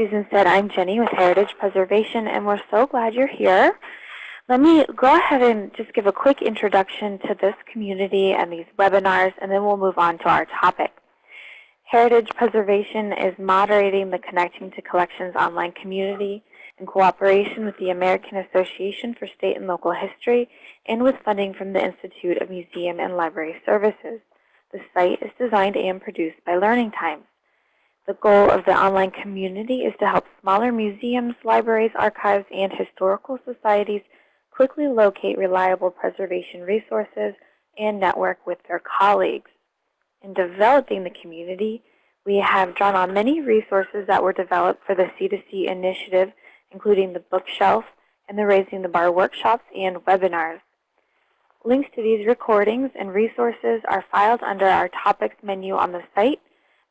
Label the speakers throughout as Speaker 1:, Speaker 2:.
Speaker 1: Susan said, I'm Jenny with Heritage Preservation, and we're so glad you're here. Let me go ahead and just give a quick introduction to this community and these webinars, and then we'll move on to our topic. Heritage Preservation is moderating the Connecting to Collections online community in cooperation with the American Association for State and Local History and with funding from the Institute of Museum and Library Services. The site is designed and produced by Learning Times. The goal of the online community is to help smaller museums, libraries, archives, and historical societies quickly locate reliable preservation resources and network with their colleagues. In developing the community, we have drawn on many resources that were developed for the C2C initiative, including the bookshelf and the Raising the Bar workshops and webinars. Links to these recordings and resources are filed under our topics menu on the site,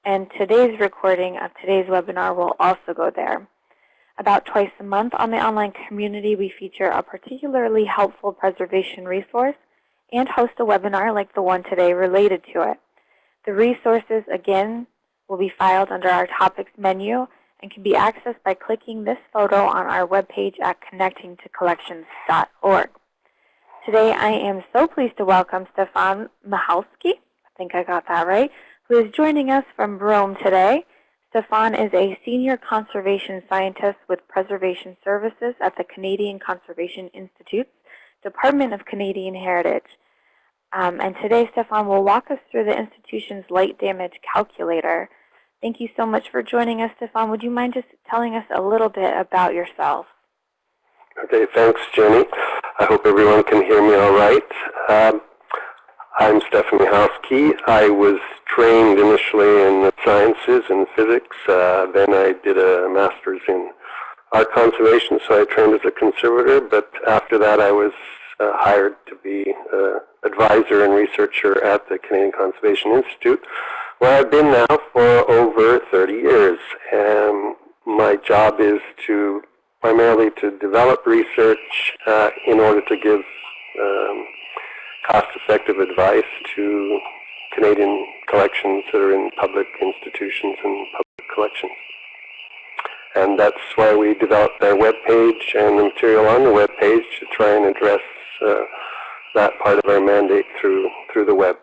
Speaker 1: and today's recording of today's webinar will also go there. About twice a month on the online community, we feature a particularly helpful preservation resource and host a webinar like the one today related to it. The resources, again, will be filed under our topics menu and can be accessed by clicking this photo on our webpage at connectingtocollections.org. Today I am so pleased to welcome Stefan Michalski, I think I got that right, who is joining us from Rome today. Stefan is a senior conservation scientist with Preservation Services at the Canadian Conservation Institute's Department of Canadian Heritage. Um, and today Stefan will walk us through the institution's light damage calculator. Thank you so much for joining us, Stefan. Would you mind just telling us a little bit about yourself?
Speaker 2: Okay, thanks, Jenny. I hope everyone can hear me all right. Um, I'm Stefan Michalski. I was trained initially in the sciences and physics. Uh, then I did a master's in art conservation, so I trained as a conservator. But after that, I was uh, hired to be uh, advisor and researcher at the Canadian Conservation Institute, where I've been now for over 30 years. And my job is to primarily to develop research uh, in order to give um, cost-effective advice to Canadian collections that are in public institutions and public collections. And that's why we developed our web page and the material on the web page to try and address uh, that part of our mandate through through the web.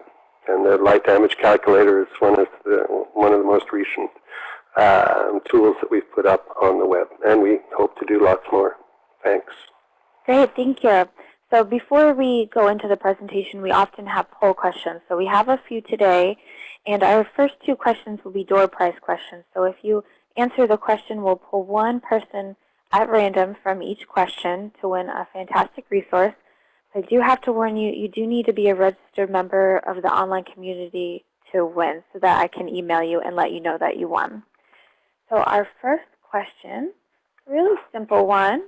Speaker 2: And the light damage calculator is one of the one of the most recent um, tools that we've put up on the web, and we hope to do lots more. Thanks.
Speaker 1: Great, thank you. So before we go into the presentation, we often have poll questions. So we have a few today, and our first two questions will be door prize questions. So if you answer the question, we'll pull one person at random from each question to win a fantastic resource. I do have to warn you, you do need to be a registered member of the online community to win so that I can email you and let you know that you won. So our first question, really simple one.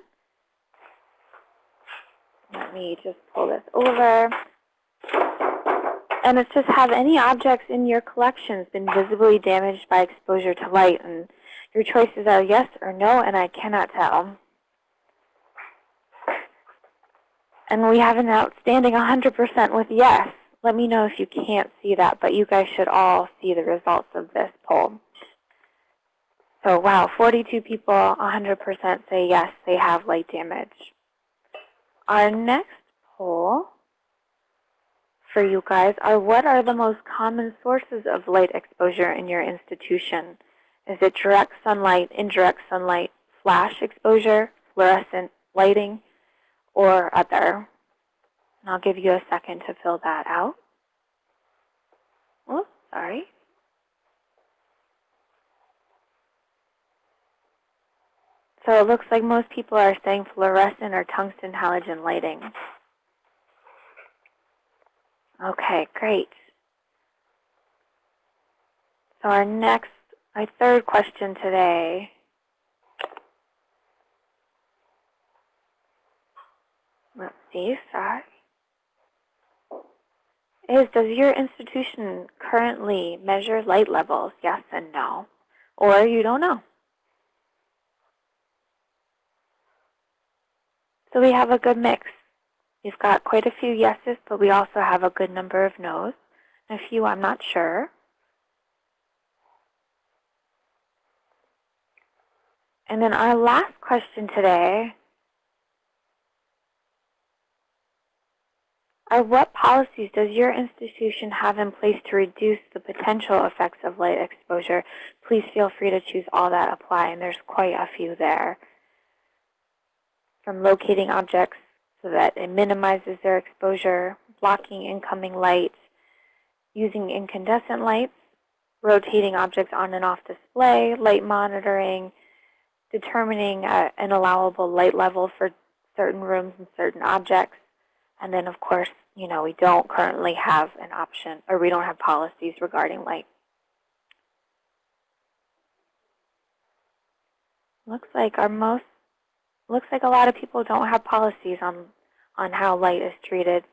Speaker 1: Let me just pull this over. And it's just have any objects in your collections been visibly damaged by exposure to light? And your choices are yes or no, and I cannot tell. And we have an outstanding 100% with yes. Let me know if you can't see that, but you guys should all see the results of this poll. So wow, 42 people, 100% say yes, they have light damage. Our next poll for you guys are what are the most common sources of light exposure in your institution? Is it direct sunlight, indirect sunlight, flash exposure, fluorescent lighting, or other? And I'll give you a second to fill that out. Oh, sorry. So it looks like most people are saying fluorescent or tungsten halogen lighting. Okay, great. So our next, our third question today let's see, sorry, is does your institution currently measure light levels? Yes and no. Or you don't know. So we have a good mix. We've got quite a few yeses, but we also have a good number of no's. A few I'm not sure. And then our last question today are what policies does your institution have in place to reduce the potential effects of light exposure? Please feel free to choose all that apply, and there's quite a few there. From locating objects so that it minimizes their exposure, blocking incoming light, using incandescent lights, rotating objects on and off display, light monitoring, determining uh, an allowable light level for certain rooms and certain objects. And then, of course, you know, we don't currently have an option, or we don't have policies regarding light. Looks like our most, looks like a lot of people don't have policies on, on how light is treated.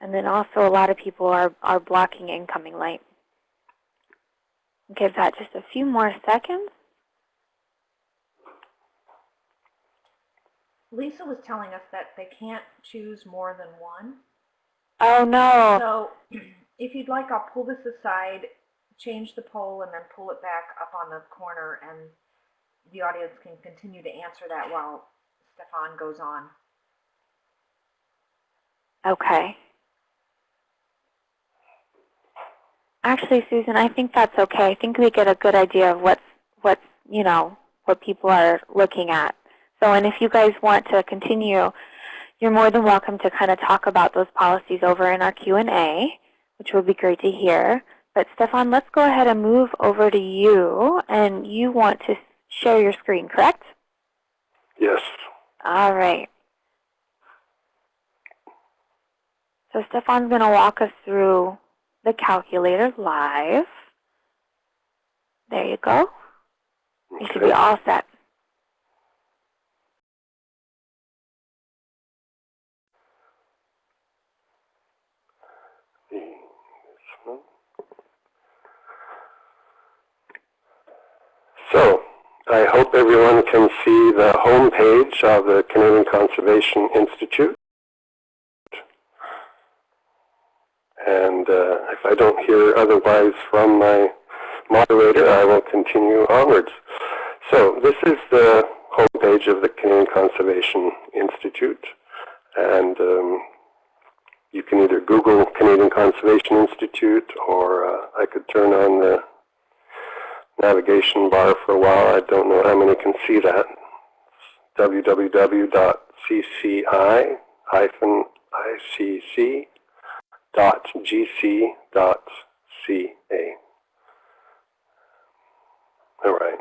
Speaker 1: And then also a lot of people are, are blocking incoming light. Give that just a few more seconds.
Speaker 3: Lisa was telling us that they can't choose more than one.
Speaker 1: Oh no.
Speaker 3: So if you'd like, I'll pull this aside, change the poll, and then pull it back up on the corner, and the audience can continue to answer that while Stefan goes on.
Speaker 1: Okay. Actually, Susan, I think that's okay. I think we get a good idea of what's, what's, you know, what people are looking at. So, and if you guys want to continue, you're more than welcome to kind of talk about those policies over in our Q&A, which would be great to hear. But Stefan, let's go ahead and move over to you. And you want to share your screen, correct?
Speaker 2: Yes.
Speaker 1: All right. So Stefan's going to walk us through the calculator live. There you go. You should be all set.
Speaker 2: So, I hope everyone can see the home page of the Canadian Conservation Institute. And uh, if I don't hear otherwise from my moderator, I will continue onwards. So this is the homepage of the Canadian Conservation Institute. And um, you can either Google Canadian Conservation Institute or uh, I could turn on the navigation bar for a while. I don't know how many can see that. www.cci-icc.gc.ca. All right.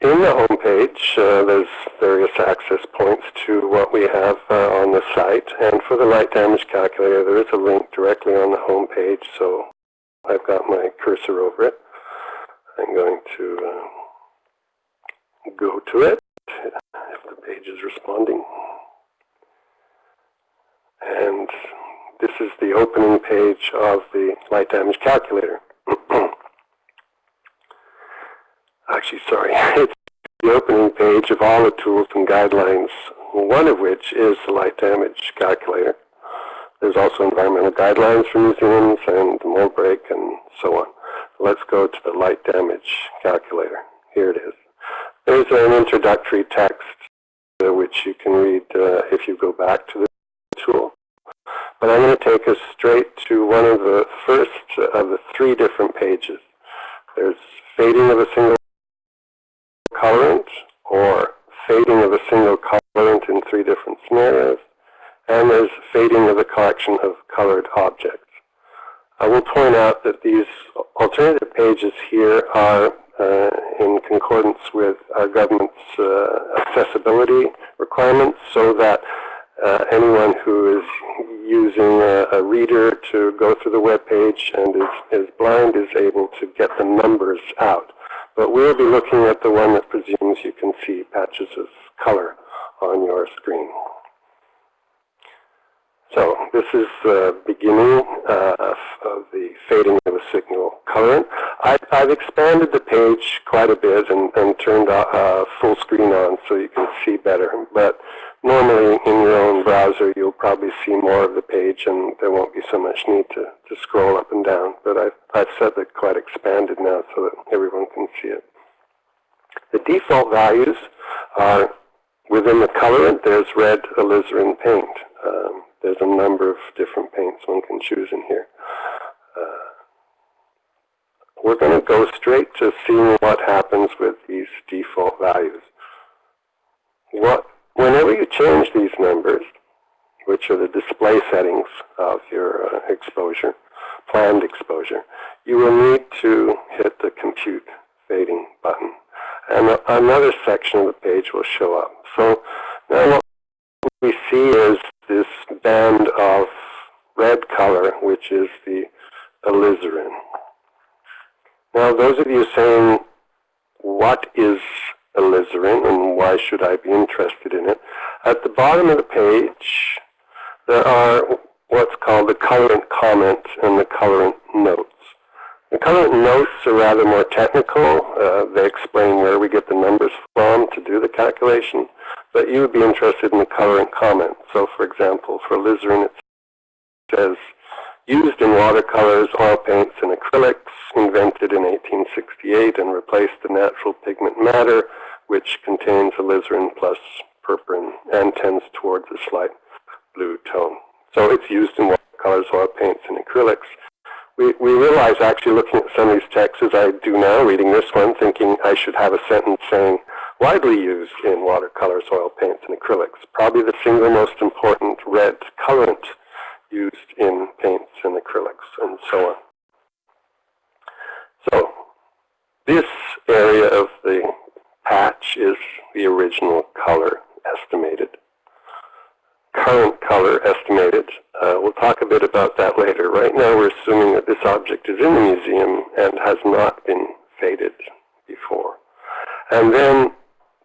Speaker 2: In the home page, uh, there's various access points to what we have uh, on the site. And for the light damage calculator, there is a link directly on the home page. So I've got my cursor over it. I'm going to uh, go to it if the page is responding. And this is the opening page of the light damage calculator. Actually, sorry, it's the opening page of all the tools and guidelines, one of which is the light damage calculator. There's also environmental guidelines for museums and mold break and so on. Let's go to the light damage calculator. Here it is. There's an introductory text uh, which you can read uh, if you go back to the tool. But I'm going to take us straight to one of the first of the three different pages. There's fading of a single colorant or fading of a single colorant in three different scenarios, and there's fading of a collection of colored objects. I will point out that these alternative pages here are uh, in concordance with our government's uh, accessibility requirements so that uh, anyone who is using a, a reader to go through the web page and is, is blind is able to get the numbers out. But we'll be looking at the one that presumes you can see patches of color on your screen. So this is the beginning uh, of, of the fading of a signal colorant. I, I've expanded the page quite a bit and, and turned uh, full screen on so you can see better. But normally in your own browser you'll probably see more of the page and there won't be so much need to, to scroll up and down. But I've, I've set it quite expanded now so that everyone can see it. The default values are within the colorant there's red alizarin paint. Um, there's a number of different paints one can choose in here. Uh, we're going to go straight to seeing what happens with these default values. What, whenever you change these numbers, which are the display settings of your uh, exposure, planned exposure, you will need to hit the compute fading button. And another section of the page will show up. So now what we see is this band of red color, which is the alizarin. Now those of you saying, what is alizarin and why should I be interested in it? At the bottom of the page, there are what's called the colorant comments and the colorant notes. The colorant notes are rather more technical. Uh, they explain where we get the numbers from to do the But you would be interested in the colorant comment. So for example, for alizarin it says, used in watercolors, oil paints, and acrylics, invented in 1868 and replaced the natural pigment madder, which contains alizarin plus purpurine and tends towards a slight blue tone. So it's used in watercolors, oil paints, and acrylics. We, we realize actually looking at some of these texts as I do now, reading this one, thinking I should have a sentence saying, widely used in watercolor oil paints, and acrylics. Probably the single most important red colorant used in paints and acrylics and so on. So this area of the patch is the original color estimated. Current color estimated. Uh, we'll talk a bit about that later. Right now we're assuming that this object is in the museum and has not been faded before. And then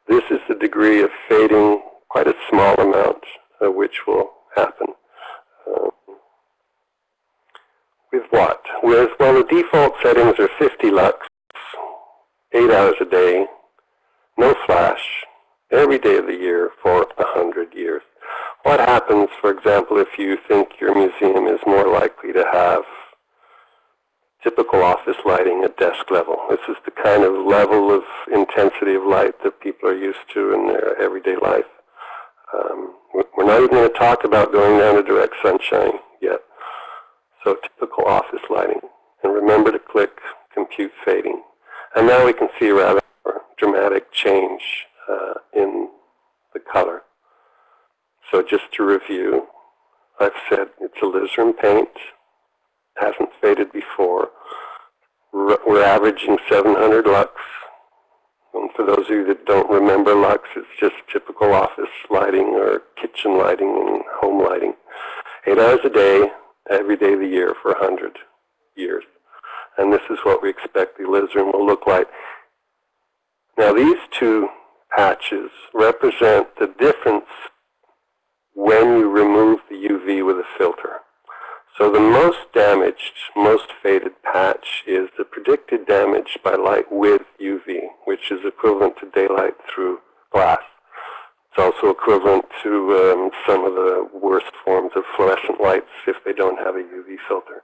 Speaker 2: this is the degree of fading, quite a small amount, uh, which will happen. Uh, with what? With, well, the default settings are 50 lux, 8 hours a day, no flash, every day of the year for 100 years. What happens, for example, if you think your museum is more likely to have typical office lighting at desk level? This is the kind of level of intensity of light that people are used to in their everyday life. Um, we're not even going to talk about going down to direct sunshine yet. So typical office lighting. And remember to click compute fading. And now we can see a rather dramatic change uh, in the color. So just to review, I've said it's alizarin paint, hasn't faded before. We're averaging 700 lux. And for those of you that don't remember lux, it's just typical office lighting or kitchen lighting and home lighting. Eight hours a day, every day of the year for 100 years. And this is what we expect the alizarin will look like. Now these two patches represent the difference when you remove the UV with a filter. So the most damaged, most faded patch is the predicted damage by light with UV, which is equivalent to daylight through glass. It's also equivalent to um, some of the worst forms of fluorescent lights if they don't have a UV filter.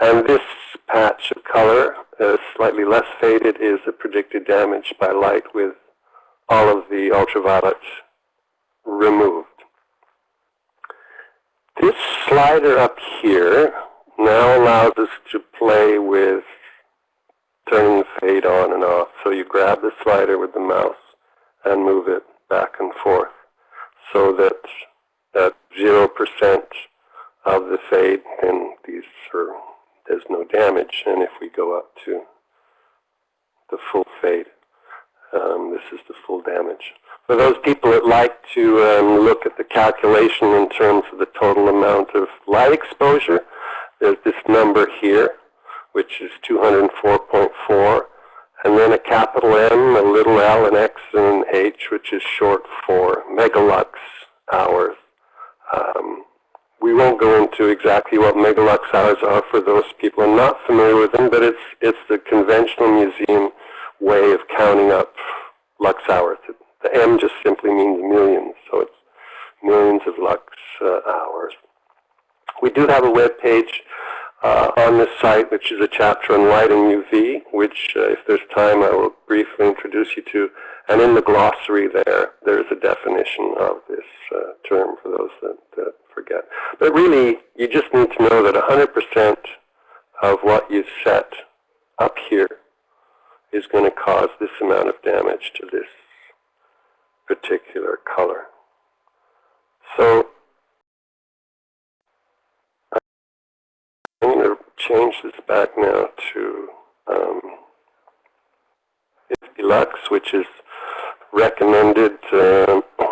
Speaker 2: And this patch of color, uh, slightly less faded, is the predicted damage by light with all of the ultraviolet removed. This slider up here now allows us to play with turning the fade on and off. So you grab the slider with the mouse and move it back and forth so that at 0% of the fade, then these are, there's no damage. And if we go up to the full fade, um, this is the full damage. For those people that like to um, look at the calculation in terms of the total amount of light exposure, there's this number here, which is 204.4, and then a capital M, a little l, an x, and an h, which is short for megalux hours. Um, we won't go into exactly what megalux hours are for those people are not familiar with them, but it's, it's the conventional museum way of counting up lux hours. The M just simply means millions, so it's millions of lux uh, hours. We do have a web page uh, on this site, which is a chapter on light and UV, which, uh, if there's time, I will briefly introduce you to. And in the glossary there, there's a definition of this uh, term for those that, that forget. But really, you just need to know that 100% of what you set up here is going to cause this amount of damage to this particular color. So I'm going to change this back now to um, 50 lux, which is recommended uh,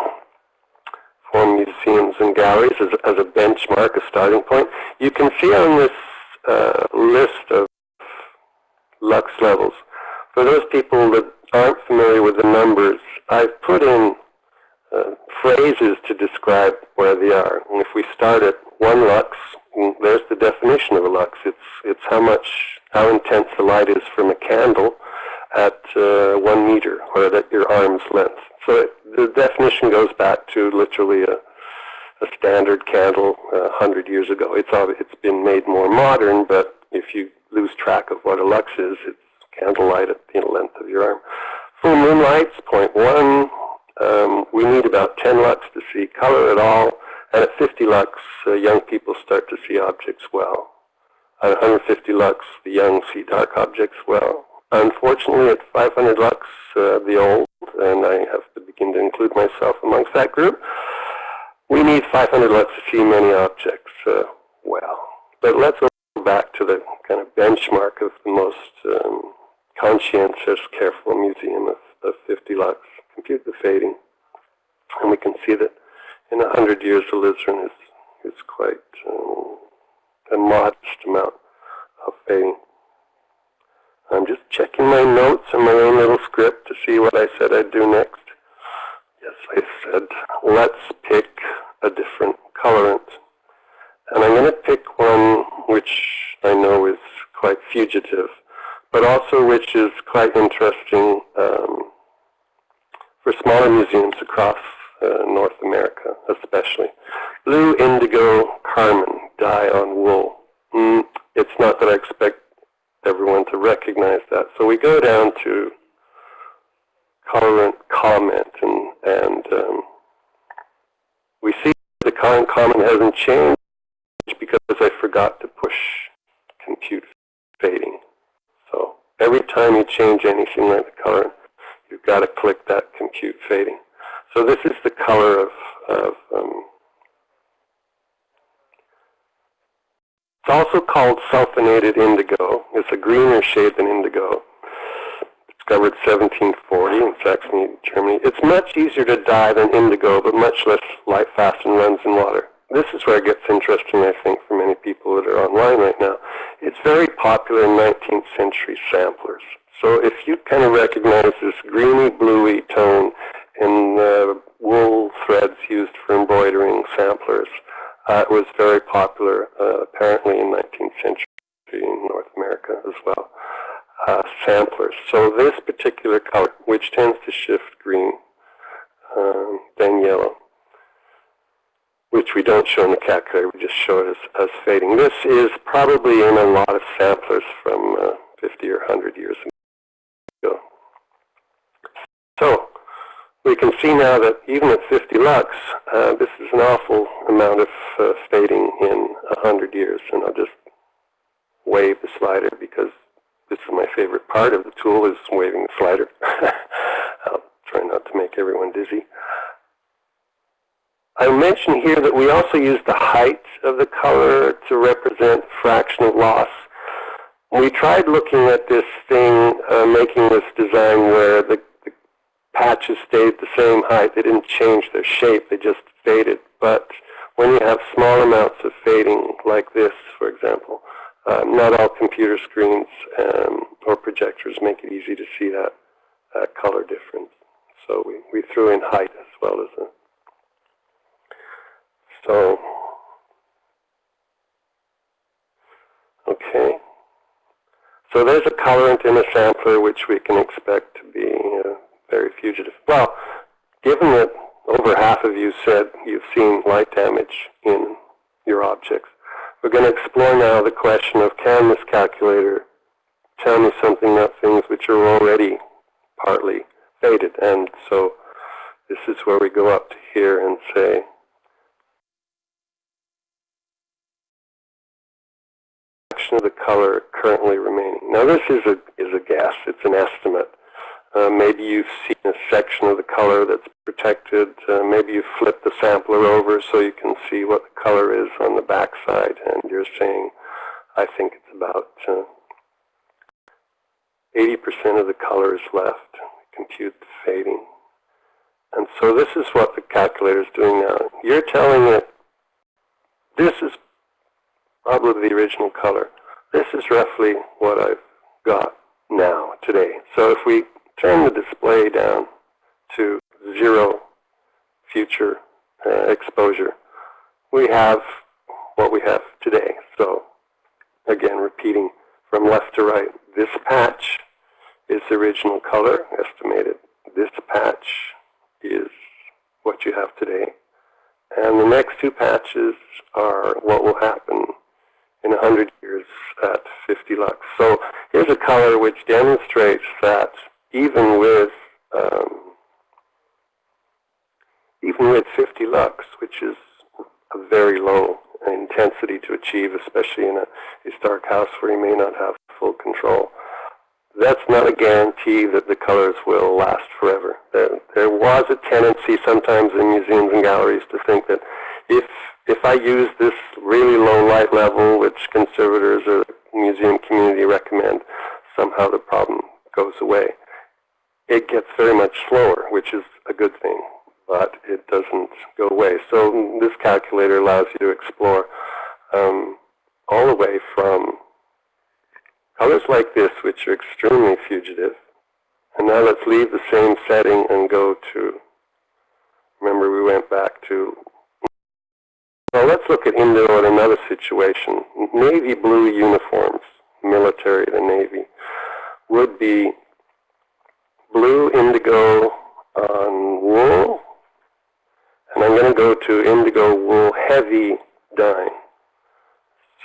Speaker 2: for museums and galleries as, as, a benchmark, a starting point. You can see on this uh, list of lux levels, for those people that aren't familiar with the numbers, I've put in uh, phrases to describe where they are. And if we start at one lux, there's the definition of a lux. It's, it's how much, how intense the light is from a candle at uh, one meter, or at your arm's length. So it, the definition goes back to literally a, a standard candle uh, 100 years ago. It's, it's been made more modern, but if you lose track of what a lux is, it's candlelight at the length of your arm. Full moonlight's 0.1. Um, we need about 10 lux to see color at all. And at 50 lux, uh, young people start to see objects well. At 150 lux, the young see dark objects well. Unfortunately, at 500 lux, uh, the old, and I have to begin to include myself amongst that group, we need 500 lux to see many objects uh, well. But let's go back to the kind of benchmark of the most um, conscientious, careful museum of, of 50 lux. Compute the fading, and we can see that in a hundred years alizarin is, is quite um, a modest amount of fading. I'm just checking my notes and my own little script to see what I said I'd do next. Yes, I said, let's pick a different colorant. And I'm going to pick one which I know is quite fugitive but also which is quite interesting um, for smaller museums across uh, North America, especially. Blue indigo carmine dye on wool. Mm, it's not that I expect everyone to recognize that. So we go down to colorant comment, and, and um, we see the current comment hasn't changed because I forgot to push compute fading. Every time you change anything like the color, you've got to click that compute fading. So this is the color of, of um, it's also called sulfonated indigo. It's a greener shade than indigo. Discovered 1740 in Saxony, Germany. It's much easier to dye than indigo, but much less light fast and runs in water this is where it gets interesting, I think, for many people that are online right now. It's very popular in 19th century samplers. So if you kind of recognize this greeny, bluey tone in uh, wool threads used for embroidering samplers, uh, it was very popular uh, apparently in 19th century in North America as well. Uh, samplers. So this particular color, which tends to shift green, um, then yellow, which we don't show in the calculator, we just show it as, as fading. This is probably in a lot of samplers from uh, 50 or 100 years ago. So we can see now that even at 50 lux, uh, this is an awful amount of uh, fading in 100 years. And I'll just wave the slider because this is my favorite part of the tool is waving the slider. I'll try not to make everyone dizzy. I mentioned here that we also use the height of the color to represent fraction of loss. We tried looking at this thing, uh, making this design where the, the, patches stayed the same height. They didn't change their shape, they just faded. But when you have small amounts of fading like this, for example, um, not all computer screens um, or projectors make it easy to see that, that color difference. So we, we threw in height as well as a so, okay. So there's a colorant in a sampler which we can expect to be uh, very fugitive. Well, given that over half of you said you've seen light damage in your objects. We're going to explore now the question of can this calculator tell me something about things which are already partly faded. And so this is where we go up to here and say, of the color currently remaining. Now this is a, is a guess, it's an estimate. Uh, maybe you've seen a section of the color that's protected. Uh, maybe you flip the sampler over so you can see what the color is on the back side and you're saying, I think it's about 80% uh, of the color is left. Compute the fading. And so this is what the calculator is doing now. You're telling it this is probably the original color. This is roughly what I've got now, today. So if we turn the display down to zero future uh, exposure, we have what we have today. So again, repeating from left to right, this patch is the original color estimated. This patch is what you have today. And the next two patches are what will happen in 100 years at 50 lux. So here's a color which demonstrates that even with um, even with 50 lux, which is a very low intensity to achieve, especially in a historic house where you may not have full control, that's not a guarantee that the colors will last forever. There, there was a tendency sometimes in museums and galleries to think that if if I use this really low light level, which conservators or the museum community recommend, somehow the problem goes away. It gets very much slower, which is a good thing, but it doesn't go away. So this calculator allows you to explore um, all the way from colors like this, which are extremely fugitive. And now let's leave the same setting and go to, remember we went back to well, let's look at Indigo in another situation. Navy blue uniforms, military, the Navy, would be blue indigo on wool, and I'm going to go to indigo wool heavy dyeing.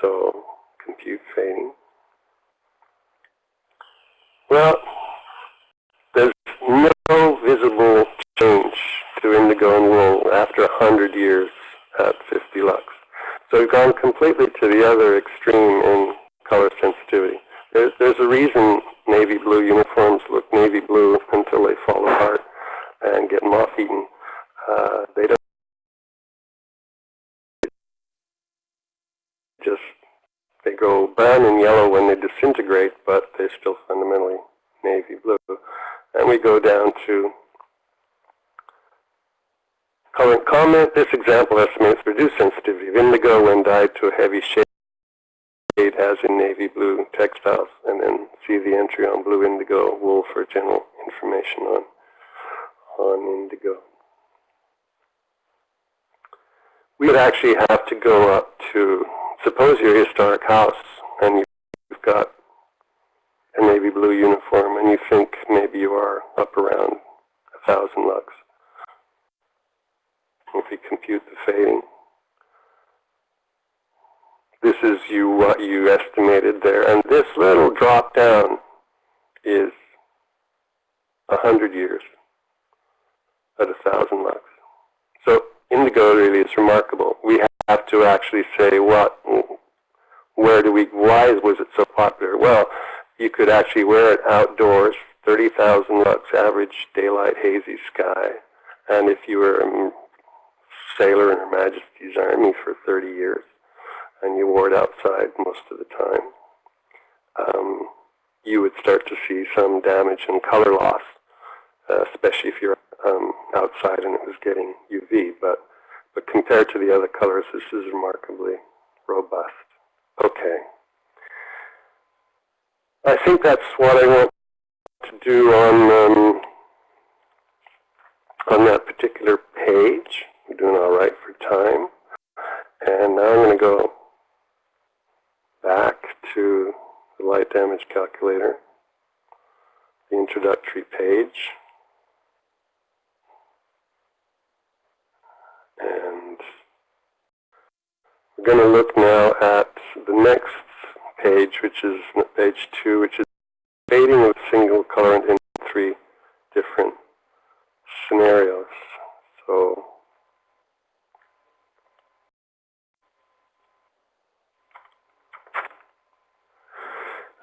Speaker 2: So, compute fading. Well, there's no visible change to indigo and wool after 100 years at 50 lux. So we've gone completely to the other extreme in color sensitivity. There's, there's a reason navy blue uniforms look navy blue until they fall apart and get moth-eaten. Uh, they don't just, they go brown and yellow when they disintegrate, but they're still fundamentally navy blue. And we go down to Comment, this example estimates reduced sensitivity of indigo when dyed to a heavy shade as in navy blue textiles, and then see the entry on blue indigo wool for general information on, on indigo. We would actually have to go up to, suppose you're a historic house and you've got a navy blue uniform and you think maybe you are up around a thousand lux if we compute the fading. This is you what you estimated there. And this little drop down is a hundred years at a thousand lux. So indigo really is remarkable. We have to actually say what, where do we, why was it so popular? Well, you could actually wear it outdoors, 30,000 lux average daylight hazy sky. And if you were sailor in Her Majesty's Army for 30 years, and you wore it outside most of the time, um, you would start to see some damage and color loss, uh, especially if you're um, outside and it was getting UV. But, but compared to the other colors, this is remarkably robust. Okay. I think that's what I want to do on um, on that particular page. We're doing all right for time. And now I'm going to go back to the light damage calculator, the introductory page. And we're going to look now at the next page, which is page 2, which is fading of single colorant in three different scenarios. So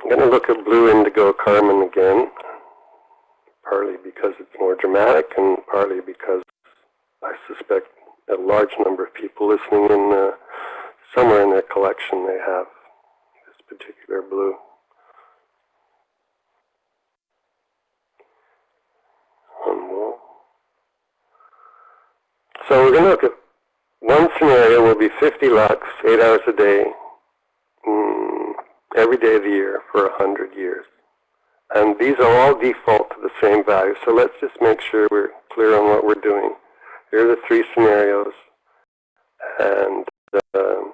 Speaker 2: I'm going to look at blue indigo carmine again, partly because it's more dramatic and partly because I suspect a large number of people listening in uh, somewhere in their collection they have this particular blue. So we're going to look at one scenario will be 50 lux, 8 hours a day, mm, every day of the year for 100 years. And these are all default to the same value. So let's just make sure we're clear on what we're doing. Here are the three scenarios. And um,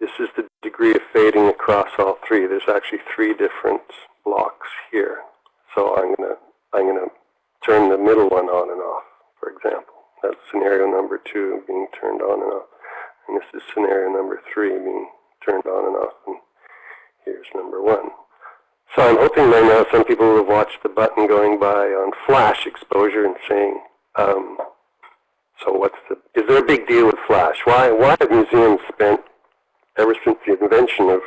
Speaker 2: this is the degree of fading across all three. There's actually three different blocks here. So I'm going to I'm going to turn the middle one on and off, for example. That's scenario number two being turned on and off. And this is scenario number three being turned on and off. And here's number one. So I'm hoping by now some people will have watched the button going by on flash exposure and saying, um, so what's the, is there a big deal with flash? Why, why have museums spent, ever since the invention of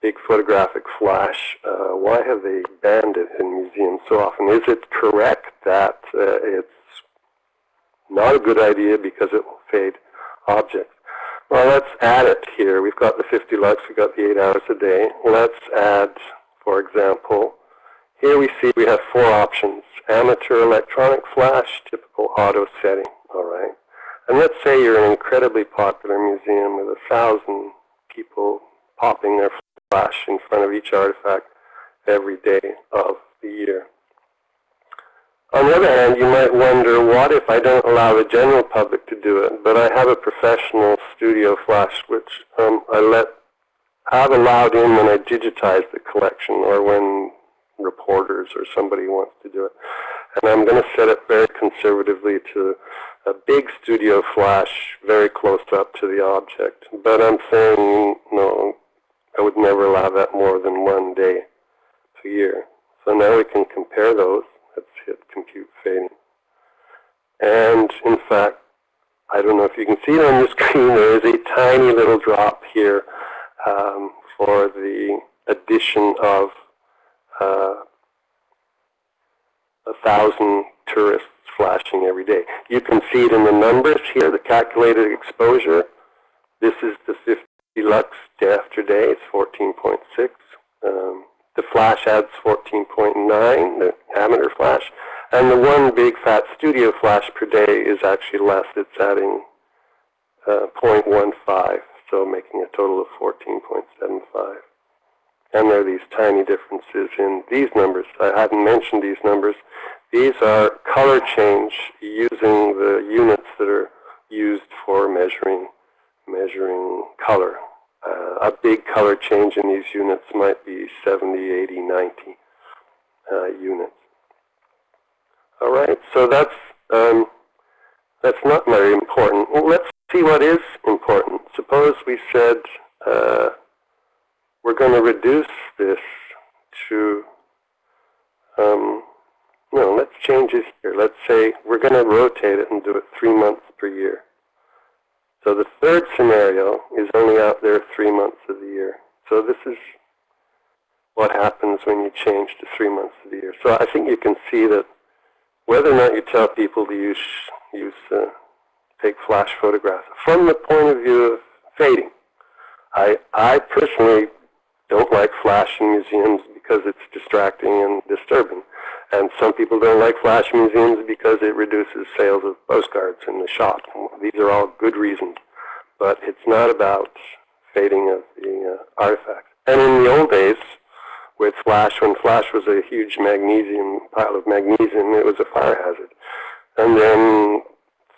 Speaker 2: big photographic flash, uh, why have they banned it in museums so often? Is it correct that uh, it's not a good idea because it will fade objects? Well, let's add it here. We've got the 50 lux, we've got the 8 hours a day. Let's add, for example, here we see we have four options. Amateur electronic flash, typical auto setting, all right. And let's say you're an incredibly popular museum with a thousand people popping their flash in front of each artifact every day of the year. On the other hand, you might wonder, what if I don't allow the general public to do it, but I have a professional studio flash, which um, I let have allowed in when I digitize the collection or when reporters or somebody wants to do it. And I'm going to set it very conservatively to a big studio flash very close up to the object. But I'm saying, no, I would never allow that more than one day per year. So now we can compare those. Hit compute fading. And in fact, I don't know if you can see it on the screen, there is a tiny little drop here um, for the addition of uh, a thousand tourists flashing every day. You can see it in the numbers here, the calculated exposure. This is the 50 lux day after day, it's 14.6. Um, the flash adds 14.9, the amateur flash. And the one big fat studio flash per day is actually less. It's adding uh, 0.15, so making a total of 14.75. And there are these tiny differences in these numbers. I hadn't mentioned these numbers. These are color change using the units that are used for measuring measuring color. Uh, a big color change in these units might be 70, 80, 90 uh, units. All right, so that's um, that's not very important. Well, let's see what is important. Suppose we said uh, we're going to reduce this to, um, no, let's change it here. Let's say we're going to rotate it and do it three months per year. So the third scenario is only out there three months of the year. So this is what happens when you change to three months of the year. So I think you can see that whether or not you tell people to use, use uh, take flash photographs, from the point of view of fading, I, I personally don't like flash in museums because it's distracting and disturbing. And some people don't like flash museums because it reduces sales of postcards in the shop. These are all good reasons. But it's not about fading of the uh, artifact. And in the old days, with flash, when flash was a huge magnesium, pile of magnesium, it was a fire hazard. And then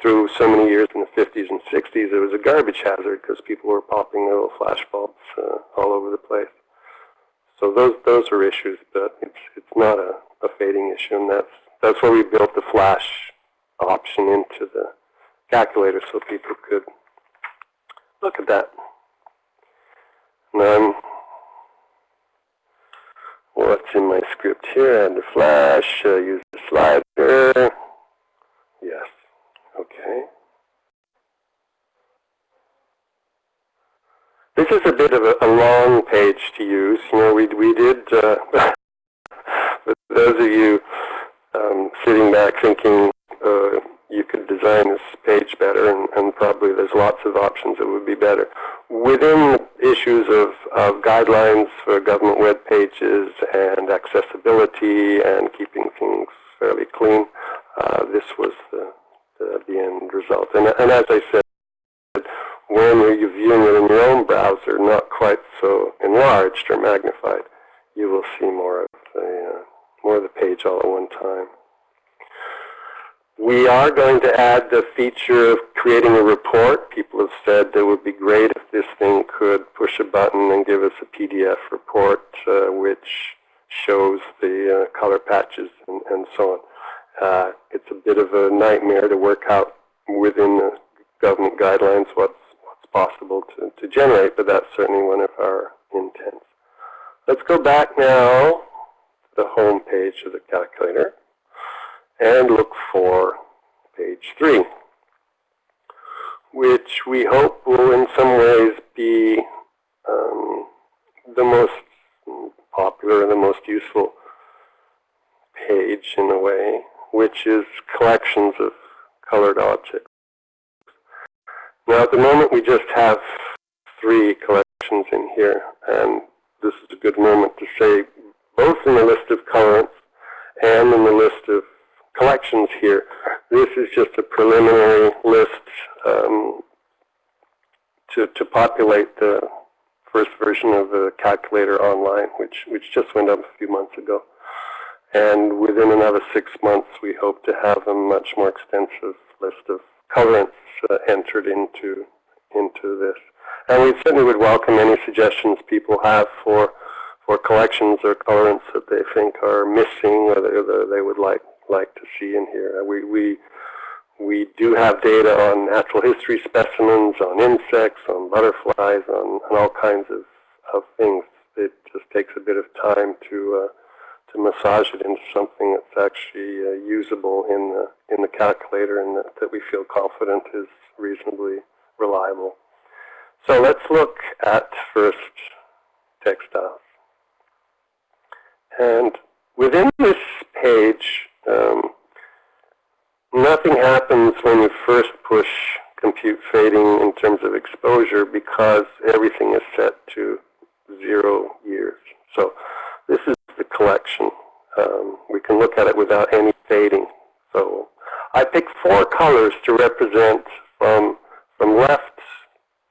Speaker 2: through so many years in the 50s and 60s, it was a garbage hazard because people were popping little flash bulbs uh, all over the place. So those those are issues, but it's it's not a, a fading issue, and that's that's why we built the flash option into the calculator so people could look at that. Now I'm, what's in my script here? Add the flash, uh, use the slider. Yes, okay. This is a bit of a, a long page to use. You know, we, we did, uh, those of you um, sitting back thinking uh, you could design this page better, and, and, probably there's lots of options that would be better. Within issues of, of guidelines for government web pages and accessibility and keeping things fairly clean, uh, this was the, the, the, end result. And, and as I said, when you're viewing it in your own browser, not quite so enlarged or magnified, you will see more of the, uh, more of the page all at one time. We are going to add the feature of creating a report. People have said it would be great if this thing could push a button and give us a PDF report uh, which shows the uh, color patches and, and so on. Uh, it's a bit of a nightmare to work out within the government guidelines what's, what's possible to, to generate, but that's certainly one of our intents. Let's go back now the home page of the calculator and look for page 3, which we hope will in some ways be um, the most popular and the most useful page in a way, which is collections of colored objects. Now at the moment we just have three collections in here, and this is a good moment to say both in the list of colorants and in the list of collections here. This is just a preliminary list um, to, to populate the first version of the calculator online, which, which just went up a few months ago. And within another six months, we hope to have a much more extensive list of colorants uh, entered into, into this. And we certainly would welcome any suggestions people have for, for collections or colorants that they think are missing or that they would like like to see in here. We, we, we do have data on natural history specimens, on insects, on butterflies, on, on all kinds of, of things. It just takes a bit of time to, uh, to massage it into something that's actually uh, usable in the, in the calculator and that, that we feel confident is reasonably reliable. So let's look at first textiles. And within this page, um, nothing happens when you first push compute fading in terms of exposure because everything is set to zero years. So this is the collection. Um, we can look at it without any fading. So I picked four colors to represent from, from left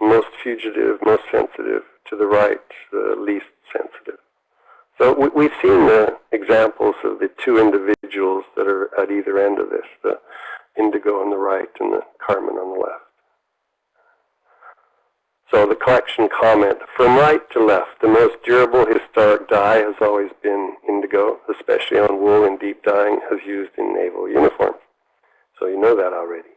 Speaker 2: most fugitive, most sensitive, to the right, the least sensitive. So we, have seen the examples of the two individuals that are at either end of this, the indigo on the right and the carmine on the left. So the collection comment, from right to left, the most durable historic dye has always been indigo, especially on wool and deep dyeing as used in naval uniforms. So you know that already.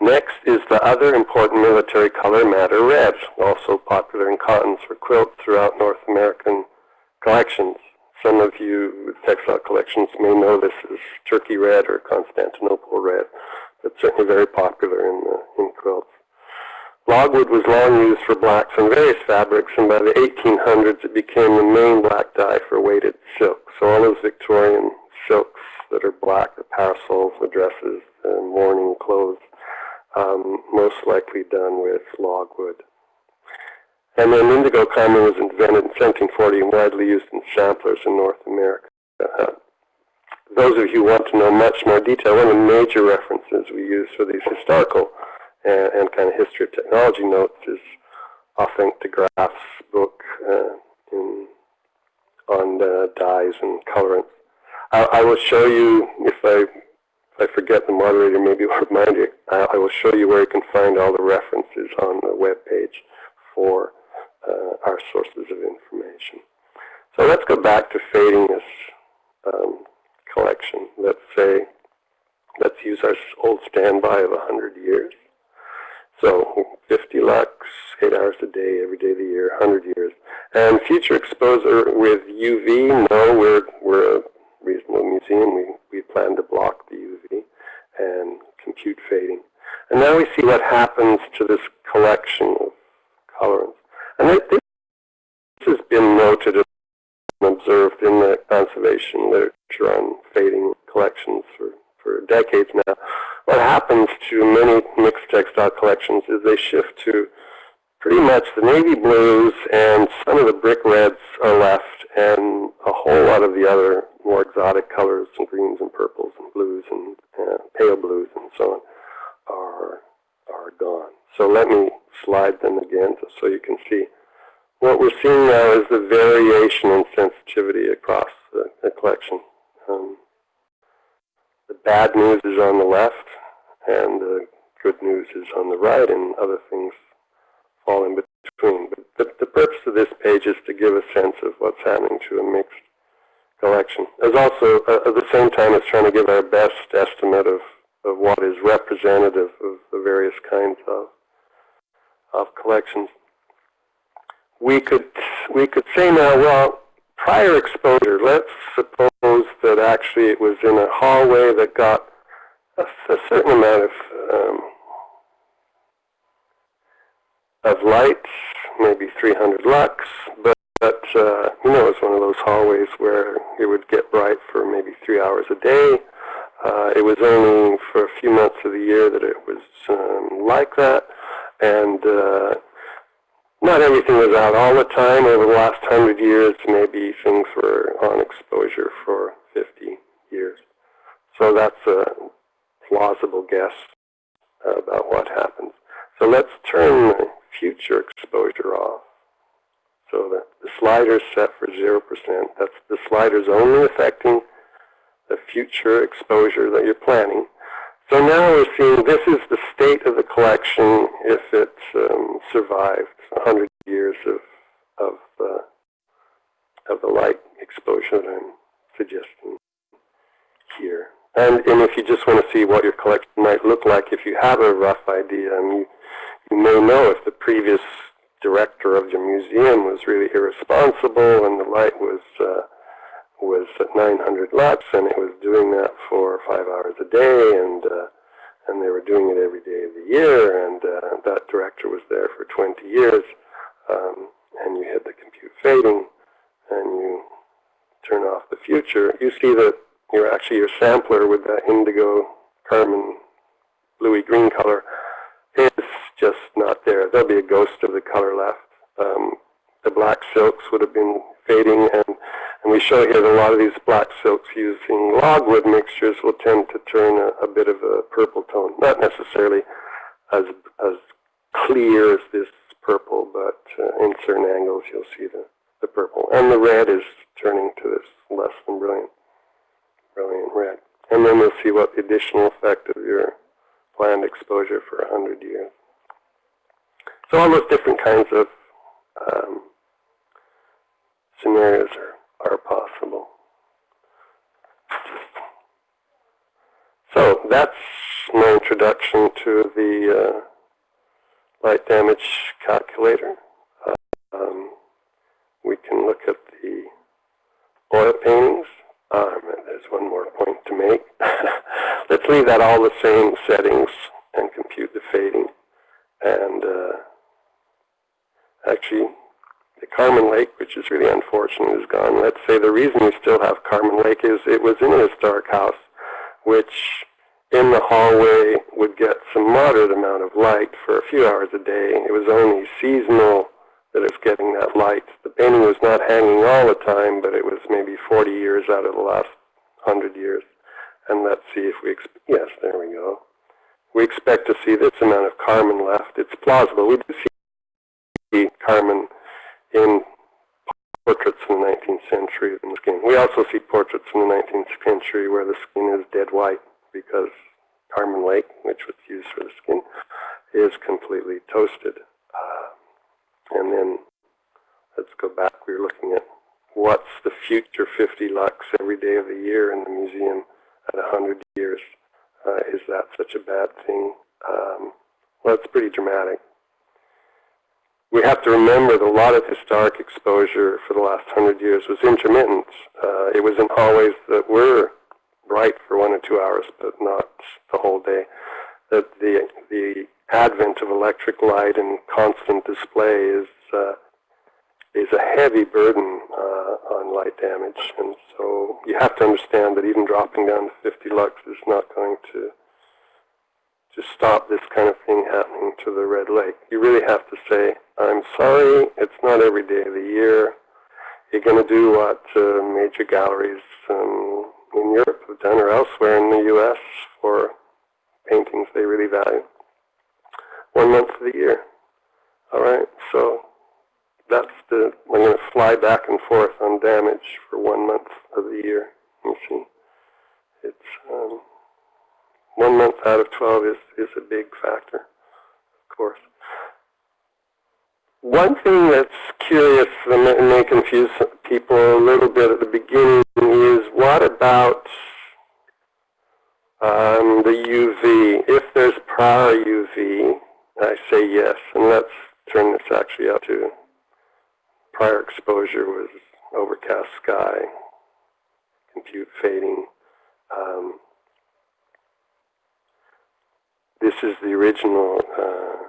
Speaker 2: Next is the other important military color, madder red, also popular in cottons for quilts throughout North American collections. Some of you with textile collections may know this as Turkey red or Constantinople red, but certainly very popular in, uh, in quilts. Logwood was long used for blacks on various fabrics, and by the 1800s it became the main black dye for weighted silk. So all those Victorian silks that are black, the parasols, the dresses, the mourning clothes, um, most likely done with logwood. And then indigo carmine was invented in 1740 and widely used in samplers in North America. Uh, those of you who want to know much more detail, one of the major references we use for these historical and, and kind of history of technology notes is Hofenk de Graaff's book uh, in, on uh, dyes and colorants. I, I, will show you, if I, if I forget the moderator, maybe will remind you, I, I will show you where you can find all the references on the web page for uh, our sources of information. So let's go back to fading this um, collection. Let's say, let's use our old standby of 100 years. So 50 lux, eight hours a day, every day of the year, 100 years. And future exposure with UV, no, we're, we're a reasonable museum. We, we plan to block the UV and compute fading. And now we see what happens to this collection of colorants. And it, this has been noted and observed in the conservation literature on fading collections for, for decades now. What happens to many mixed textile collections is they shift to pretty much the navy blues and some of the brick reds are left and a whole lot of the other more exotic colors and greens and purples and blues and uh, pale blues and so on are, are gone. So let me slide them again so you can see. What we're seeing now is the variation in sensitivity across the, the collection. Um, the bad news is on the left, and the good news is on the right, and other things fall in between. But the, the purpose of this page is to give a sense of what's happening to a mixed collection. As also, uh, at the same time, it's trying to give our best estimate of, of what is representative of the various kinds of, of collections. We could, we could say now, well, prior exposure, let's suppose that actually it was in a hallway that got a, a certain amount of um, of light, maybe 300 lux, but, but uh, you know, it's one of those hallways where it would get bright for maybe three hours a day. Uh, it was only for a few months of the year that it was um, like that, and uh, not everything was out all the time. Over the last hundred years, maybe things were on exposure for 50 years. So that's a plausible guess about what happens. So let's turn the future exposure off. So the, the slider is set for 0%. That's the slider's only affecting the future exposure that you're planning. So now we're seeing this is the state of the collection if it um, survived 100 years of, of, uh, of the light exposure that I'm suggesting here. And, and if you just want to see what your collection might look like, if you have a rough idea, and you, you may know if the previous director of your museum was really irresponsible and the light was uh, was at 900 lux and it was doing that for five hours a day and uh, and they were doing it every day of the year and uh, that director was there for 20 years um, and you hit the compute fading and you turn off the future, you see that you're actually your sampler with that indigo carmine bluey green color is just not there. There'll be a ghost of the color left. Um, the black silks would have been fading, and, and we show here that a lot of these black silks using logwood mixtures will tend to turn a, a bit of a purple tone. Not necessarily as, as clear as this purple, but uh, in certain angles you'll see the, the purple. And the red is turning to this less than brilliant, brilliant red. And then we'll see what the additional effect of your planned exposure for 100 years. So all those different kinds of um, scenarios are, are possible. So that's my introduction to the uh, light damage calculator. Uh, um, we can look at the oil paintings. Um, there's one more point to make. Let's leave that all the same settings and compute the fading. And uh, actually, the carmine lake, which is really unfortunate, is gone. Let's say the reason we still have carmine lake is it was in a historic house, which in the hallway would get some moderate amount of light for a few hours a day. It was only seasonal that it's getting that light. The painting was not hanging all the time, but it was maybe 40 years out of the last 100 years. And let's see if we, yes, there we go. We expect to see this amount of carmine left. It's plausible. We do see carmine in portraits in the 19th century in the skin. We also see portraits in the 19th century where the skin is dead white because carmine lake, which was used for the skin, is completely toasted. Uh, and then let's go back. We were looking at what's the future 50 lux every day of the year in the museum at 100 years. Uh, is that such a bad thing? Um, well, it's pretty dramatic. Have to remember that a lot of historic exposure for the last hundred years was intermittent. Uh, it wasn't always that we're bright for one or two hours, but not the whole day. That the the advent of electric light and constant display is uh, is a heavy burden uh, on light damage, and so you have to understand that even dropping down to 50 lux is not going to to stop this kind of thing happening to the Red Lake. You really have to say, I'm sorry, it's not every day of the year. You're going to do what uh, major galleries um, in Europe have done or elsewhere in the U.S. for paintings they really value. One month of the year. All right, so that's the, I'm going to fly back and forth on damage for one month of the year. You see, it's um, one month out of 12 is, is a big factor, of course. One thing that's curious and may, confuse people a little bit at the beginning is what about um, the UV? If there's prior UV, I say yes, and let's turn this actually out to prior exposure was overcast sky, compute fading. Um, this is the original, uh,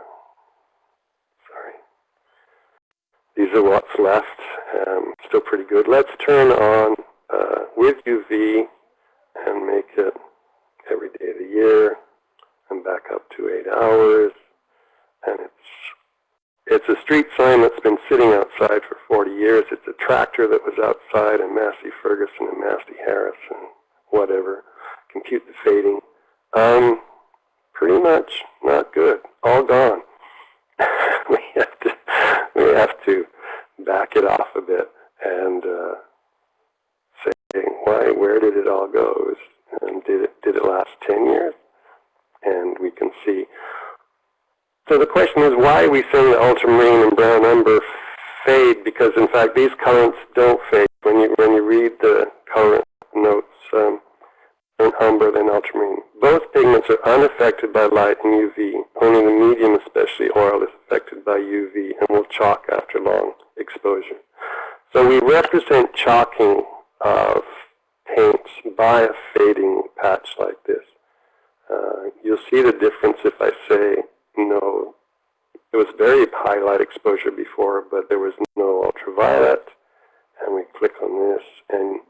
Speaker 2: sorry. These are what's left, um, still pretty good. Let's turn on uh, with UV and make it every day of the year and back up to eight hours. And it's it's a street sign that's been sitting outside for 40 years. It's a tractor that was outside, and Massey Ferguson and Massey Harris and whatever. Compute the fading. Um, pretty much not good. All gone. we have to we have to back it off a bit and uh, say why where did it all go? And did it did it last 10 years? And we can see so the question is, why are we saying the ultramarine and brown umber fade? Because in fact, these colorants don't fade. When you when you read the colorant notes, um, in umber than ultramarine. Pigments are unaffected by light and UV. Only the medium, especially oil, is affected by UV and will chalk after long exposure. So we represent chalking of paints by a fading patch like this. Uh, you'll see the difference if I say no, it was very high light exposure before, but there was no ultraviolet. And we click on this, and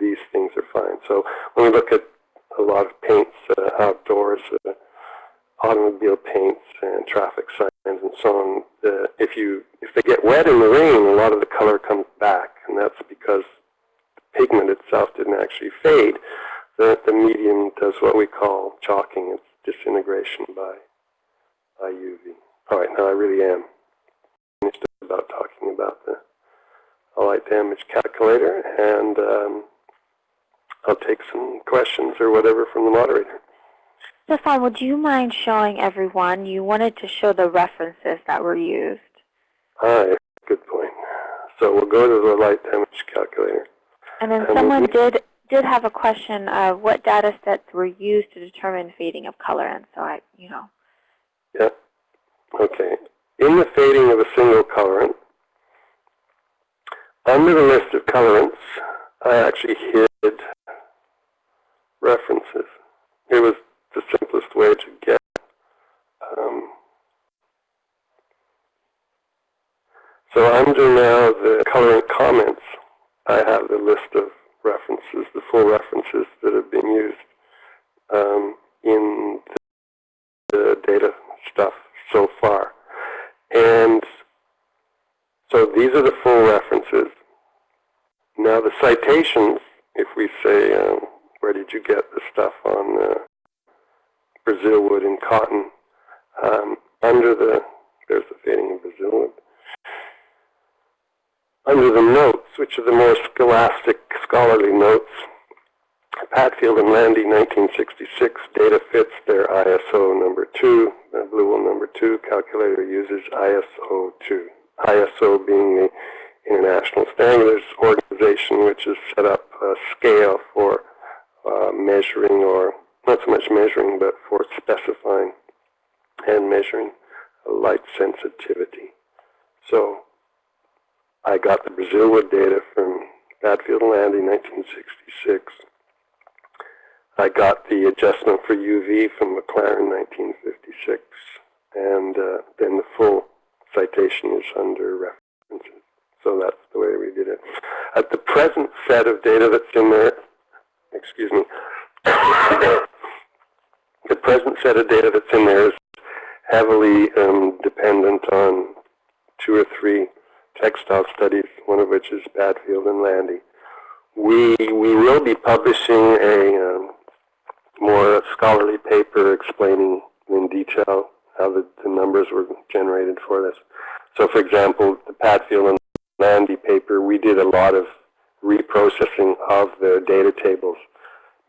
Speaker 2: these things are fine. So when we look at a lot of paints uh, outdoors, uh, automobile paints and traffic signs and so on, uh, if you if they get wet in the rain, a lot of the color comes back, and that's because the pigment itself didn't actually fade. The, the medium does what we call chalking. It's disintegration by by UV. All right, now I really am finished about talking about the light damage calculator, and um, I'll take some questions or whatever from the moderator.
Speaker 1: Stefan, would you mind showing everyone, you wanted to show the references that were used.
Speaker 2: Ah, Hi, good point. So we'll go to the light damage calculator.
Speaker 1: And then and someone we'll did did have a question of what data sets were used to determine fading of color, and so I, you know,
Speaker 2: yeah. Okay. In the fading of a single colorant, under the list of colorants, I actually hid references. It was the simplest way to get um, so under now the colorant comments, I have the list of references, the full references that have been used um, in the data stuff so far. And so these are the full references. Now the citations, if we say, um, where did you get the stuff on uh, Brazil wood and cotton, um, under the, there's the fading of Brazil wood, under the notes, which are the more scholastic, scholarly notes, Padfield and Landi, 1966, data fits their ISO number 2. The blue number 2 calculator uses ISO 2. ISO being the International Standards Organization, which has set up a scale for uh, measuring, or not so much measuring, but for specifying and measuring light sensitivity. So I got the Brazilwood data from Padfield and Landi, 1966. I got the adjustment for UV from McLaren, 1956, and uh, then the full citation is under references. So that's the way we did it. At the present set of data that's in there, excuse me, the present set of data that's in there is heavily um, dependent on two or three textile studies, one of which is Padfield and Landi. We, we will be publishing a um, more scholarly paper explaining in detail how the, the numbers were generated for this. So for example, the Padfield and Landi paper, we did a lot of reprocessing of the data tables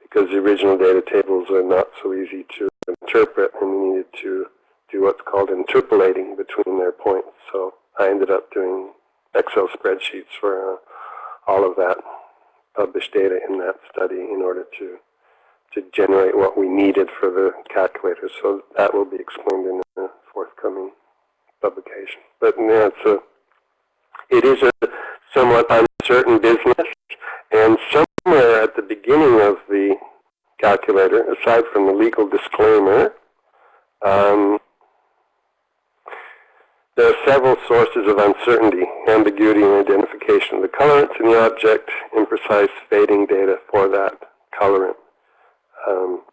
Speaker 2: because the original data tables are not so easy to interpret and we needed to do what's called interpolating between their points. So I ended up doing Excel spreadsheets for uh, all of that published data in that study in order to to generate what we needed for the calculator. So that will be explained in a forthcoming publication. But yeah, it's a, it is a somewhat uncertain business, and somewhere at the beginning of the calculator, aside from the legal disclaimer, um, there are several sources of uncertainty, ambiguity, and identification of the colorants in the object, imprecise fading data for that colorant. Um,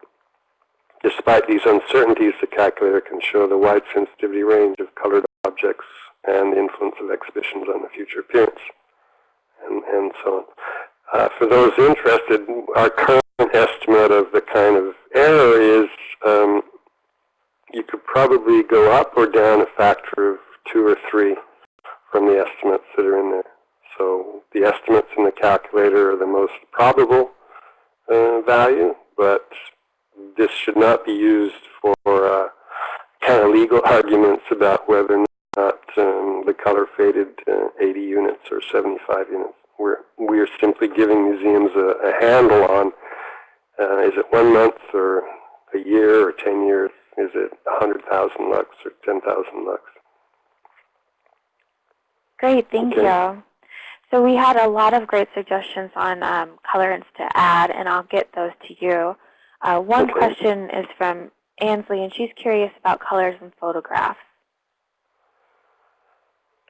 Speaker 2: despite these uncertainties, the calculator can show the wide sensitivity range of colored objects and the influence of exhibitions on the future appearance, and, and so on. Uh, for those interested, our current estimate of the kind of error is um, you could probably go up or down a factor of two or three from the estimates that are in there. So the estimates in the calculator are the most probable uh, value, but this should not be used for uh, kind of legal arguments about whether or not um, the color faded uh, 80 units or 75 units. We're, we're simply giving museums a, a handle on uh, is it one month or a year or 10 years? Is it 100,000 lux or 10,000 lux?
Speaker 1: Great, thank
Speaker 2: Okay.
Speaker 1: you. So we had a lot of great suggestions on um, colorants to add, and I'll get those to you. Uh, one
Speaker 2: Okay.
Speaker 1: question is from Ansley, and she's curious about colors in photographs.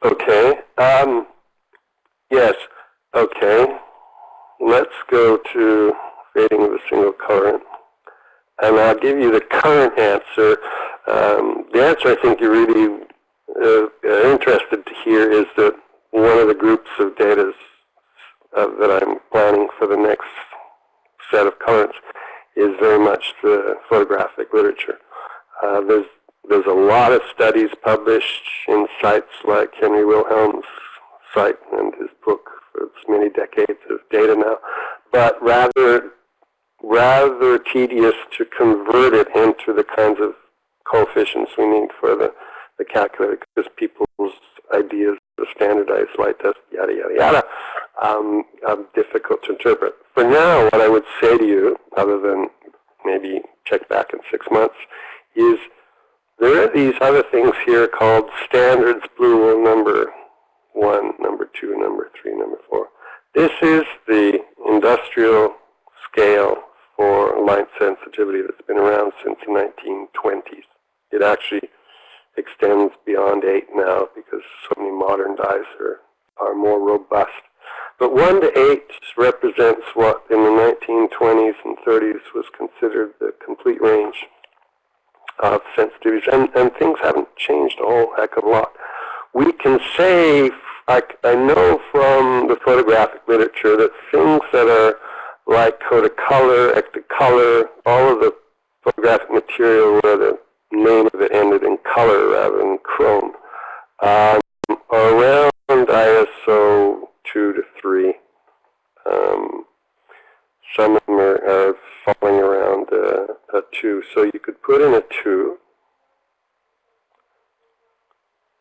Speaker 2: Okay. Um, yes. Okay. Let's go to fading of a single colorant. And I'll give you the current answer. Um, the answer I think you're really uh, interested to hear is that one of the groups of data uh, that I'm planning for the next set of colorants is very much the photographic literature. Uh, there's there's a lot of studies published in sites like Henry Wilhelm's site and his book its many decades of data now, but rather rather tedious to convert it into the kinds of coefficients we need for the, the calculator because people's ideas of standardized light test, yada, yada, yada, um, are difficult to interpret. For now, what I would say to you, other than maybe check back in six months, is there are these other things here called standards blue number one, number two, number three, number four. This is the industrial scale for light sensitivity that's been around since the 1920s. It actually extends beyond 8 now because so many modern dyes are, are more robust. But 1 to 8 represents what in the 1920s and 30s was considered the complete range of sensitivities. And, and things haven't changed a whole heck of a lot. We can say, I, I know from the photographic literature that things that are like Kodacolor, Ektacolor, all of the photographic material where the name of it ended in color rather than chrome, um, are around ISO 2 to 3. Um, some of them are, are falling around uh, a 2. So you could put in a 2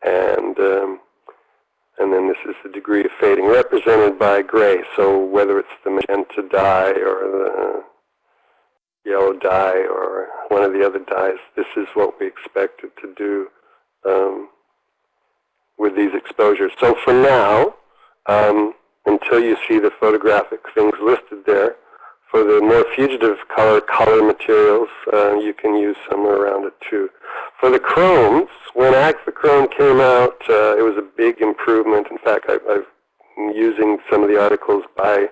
Speaker 2: and um, and then this is the degree of fading represented by gray. So whether it's the magenta dye or the yellow dye or one of the other dyes, this is what we expect it to do um, with these exposures. So for now, um, until you see the photographic things listed there, for the more fugitive color, color materials, uh, you can use somewhere around it too. For the chromes, when Agfachrome came out, uh, it was a big improvement. In fact, I, I'm using some of the articles by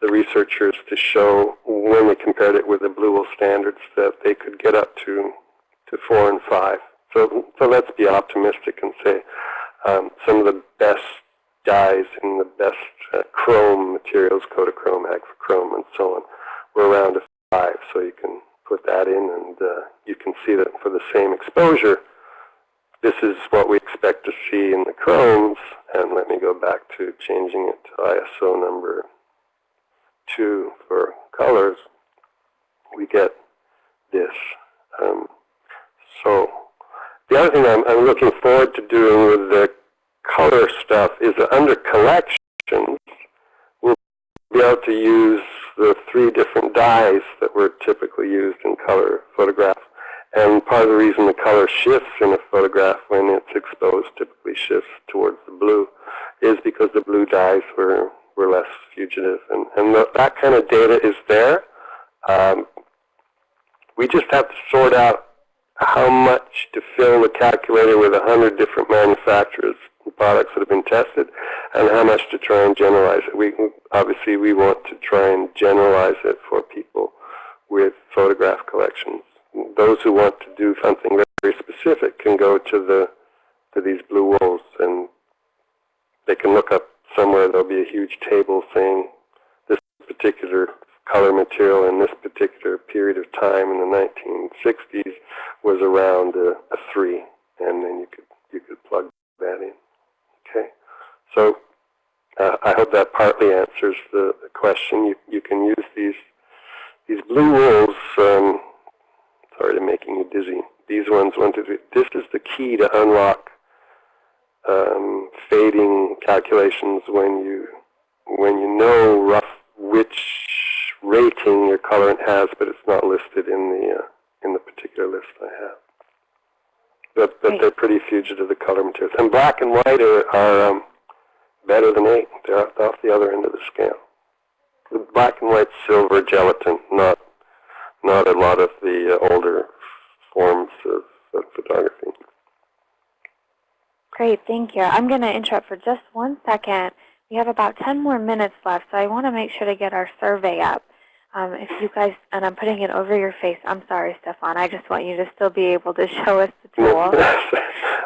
Speaker 2: the researchers to show when they compared it with the Blue standards that they could get up to, to 4 and 5. So, so let's be optimistic and say um, some of the best dyes and the best uh, chrome materials, Kodachrome, Agfachrome, and so on, were around a 5. So you can put that in and uh, you can see that for the same exposure, this is what we expect to see in the chromes. And let me go back to changing it to ISO number 2 for colors. We get this. Um, so the other thing I'm, I'm looking forward to doing with the color stuff is under collections, we'll be able to use the three different dyes that were typically used in color photographs. And part of the reason the color shifts in a photograph when it's exposed typically shifts towards the blue is because the blue dyes were, were less fugitive. And, and the, that kind of data is there. Um, we just have to sort out how much to fill the calculator with a hundred different manufacturers products that have been tested and how much to try and generalize it. We Obviously, we want to try and generalize it for people with photograph collections. Those who want to do something very specific can go to the to these blue wools and they can look up somewhere there'll be a huge table saying this particular color material in this particular period of time in the 1960s was around a, a 3 and then you could you could plug that in. Okay, so uh, I hope that partly answers the, the question. You, you can use these these blue wools. Um, sorry to making you dizzy. These ones, one, two, three. This is the key to unlock um, fading calculations when you when you know rough which rating your colorant has, but it's not listed in the uh, in the particular list I have. But, but they're pretty fugitive, the color materials. And black and white are, are um, better than 8. They're off the other end of the scale. The black and white silver gelatin, not not a lot of the uh, older forms of, of photography.
Speaker 1: Great, thank you. I'm going to interrupt for just one second. We have about 10 more minutes left, so I want to make sure to get our survey up. Um, if you guys, and I'm putting it over your face. I'm sorry, Stefan. I just want you to still be able to show us the tool.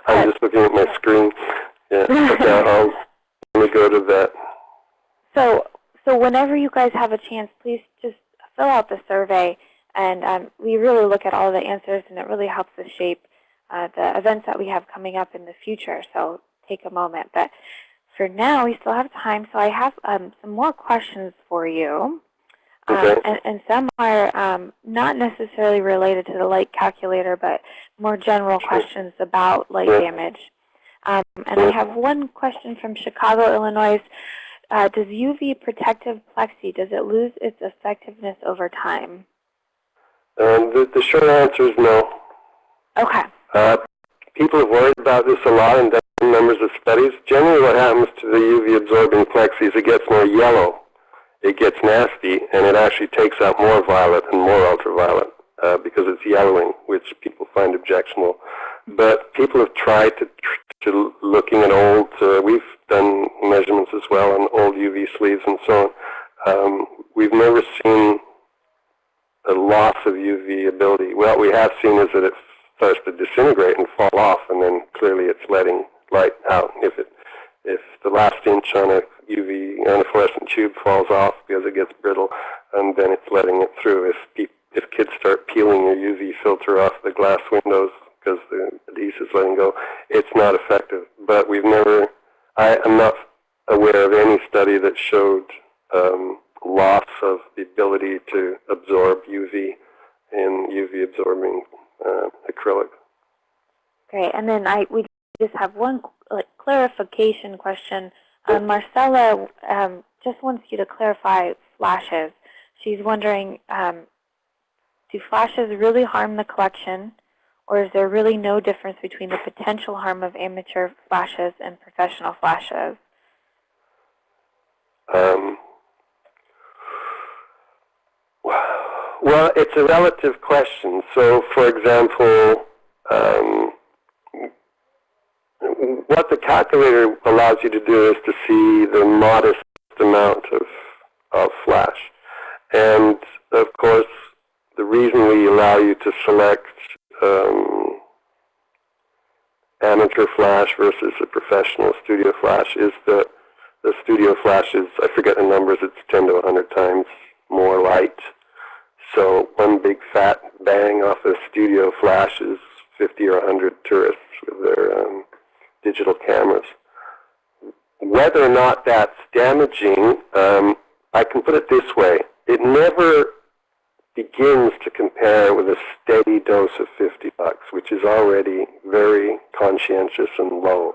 Speaker 2: I'm just looking at my screen. Yeah, okay, I'll, let me go to that.
Speaker 1: So, so whenever you guys have a chance, please just fill out the survey. And um, we really look at all the answers, and it really helps us shape uh, the events that we have coming up in the future. So take a moment. But for now, we still have time. So I have um, some more questions for you.
Speaker 2: Okay.
Speaker 1: Um, and, and some are um, not necessarily related to the light calculator, but more general questions about light
Speaker 2: Yeah.
Speaker 1: damage. Um, and I have one question from Chicago, Illinois. Uh, does UV protective plexi, does it lose its effectiveness over time?
Speaker 2: Um, the, the short answer is no.
Speaker 1: Okay.
Speaker 2: Uh, people have worried about this a lot and done numbers of studies. Generally what happens to the UV absorbing plexi is it gets more yellow. It gets nasty, and it actually takes out more violet and more ultraviolet uh, because it's yellowing, which people find objectionable. But people have tried to, to looking at old, uh, we've done measurements as well on old UV sleeves and so on. Um, we've never seen a loss of UV ability. What we have seen is that it starts to disintegrate and fall off, and then clearly it's letting light out. If it, if the last inch on a UV fluorescent tube falls off because it gets brittle, and then it's letting it through. If if kids start peeling your UV filter off the glass windows because the adhesive's letting go, it's not effective. But we've never, I am not aware of any study that showed um, loss of the ability to absorb UV in UV absorbing uh, acrylic.
Speaker 1: Great. And then I we just have one like, clarification question. Um, Marcella um, just wants you to clarify flashes. She's wondering, um, do flashes really harm the collection, Or is there really no difference between the potential harm of amateur flashes and professional flashes?
Speaker 2: Um, well, it's a relative question. So, for example, um, what the calculator allows you to do is to see the modest amount of, of flash. And, of course, the reason we allow you to select um, amateur flash versus a professional studio flash is that the studio flash is, I forget the numbers, it's 10 to 100 times more light. So one big fat bang off a studio flash is 50 or 100 tourists with their um, digital cameras. Whether or not that's damaging, um, I can put it this way. It never begins to compare with a steady dose of 50 lux, which is already very conscientious and low.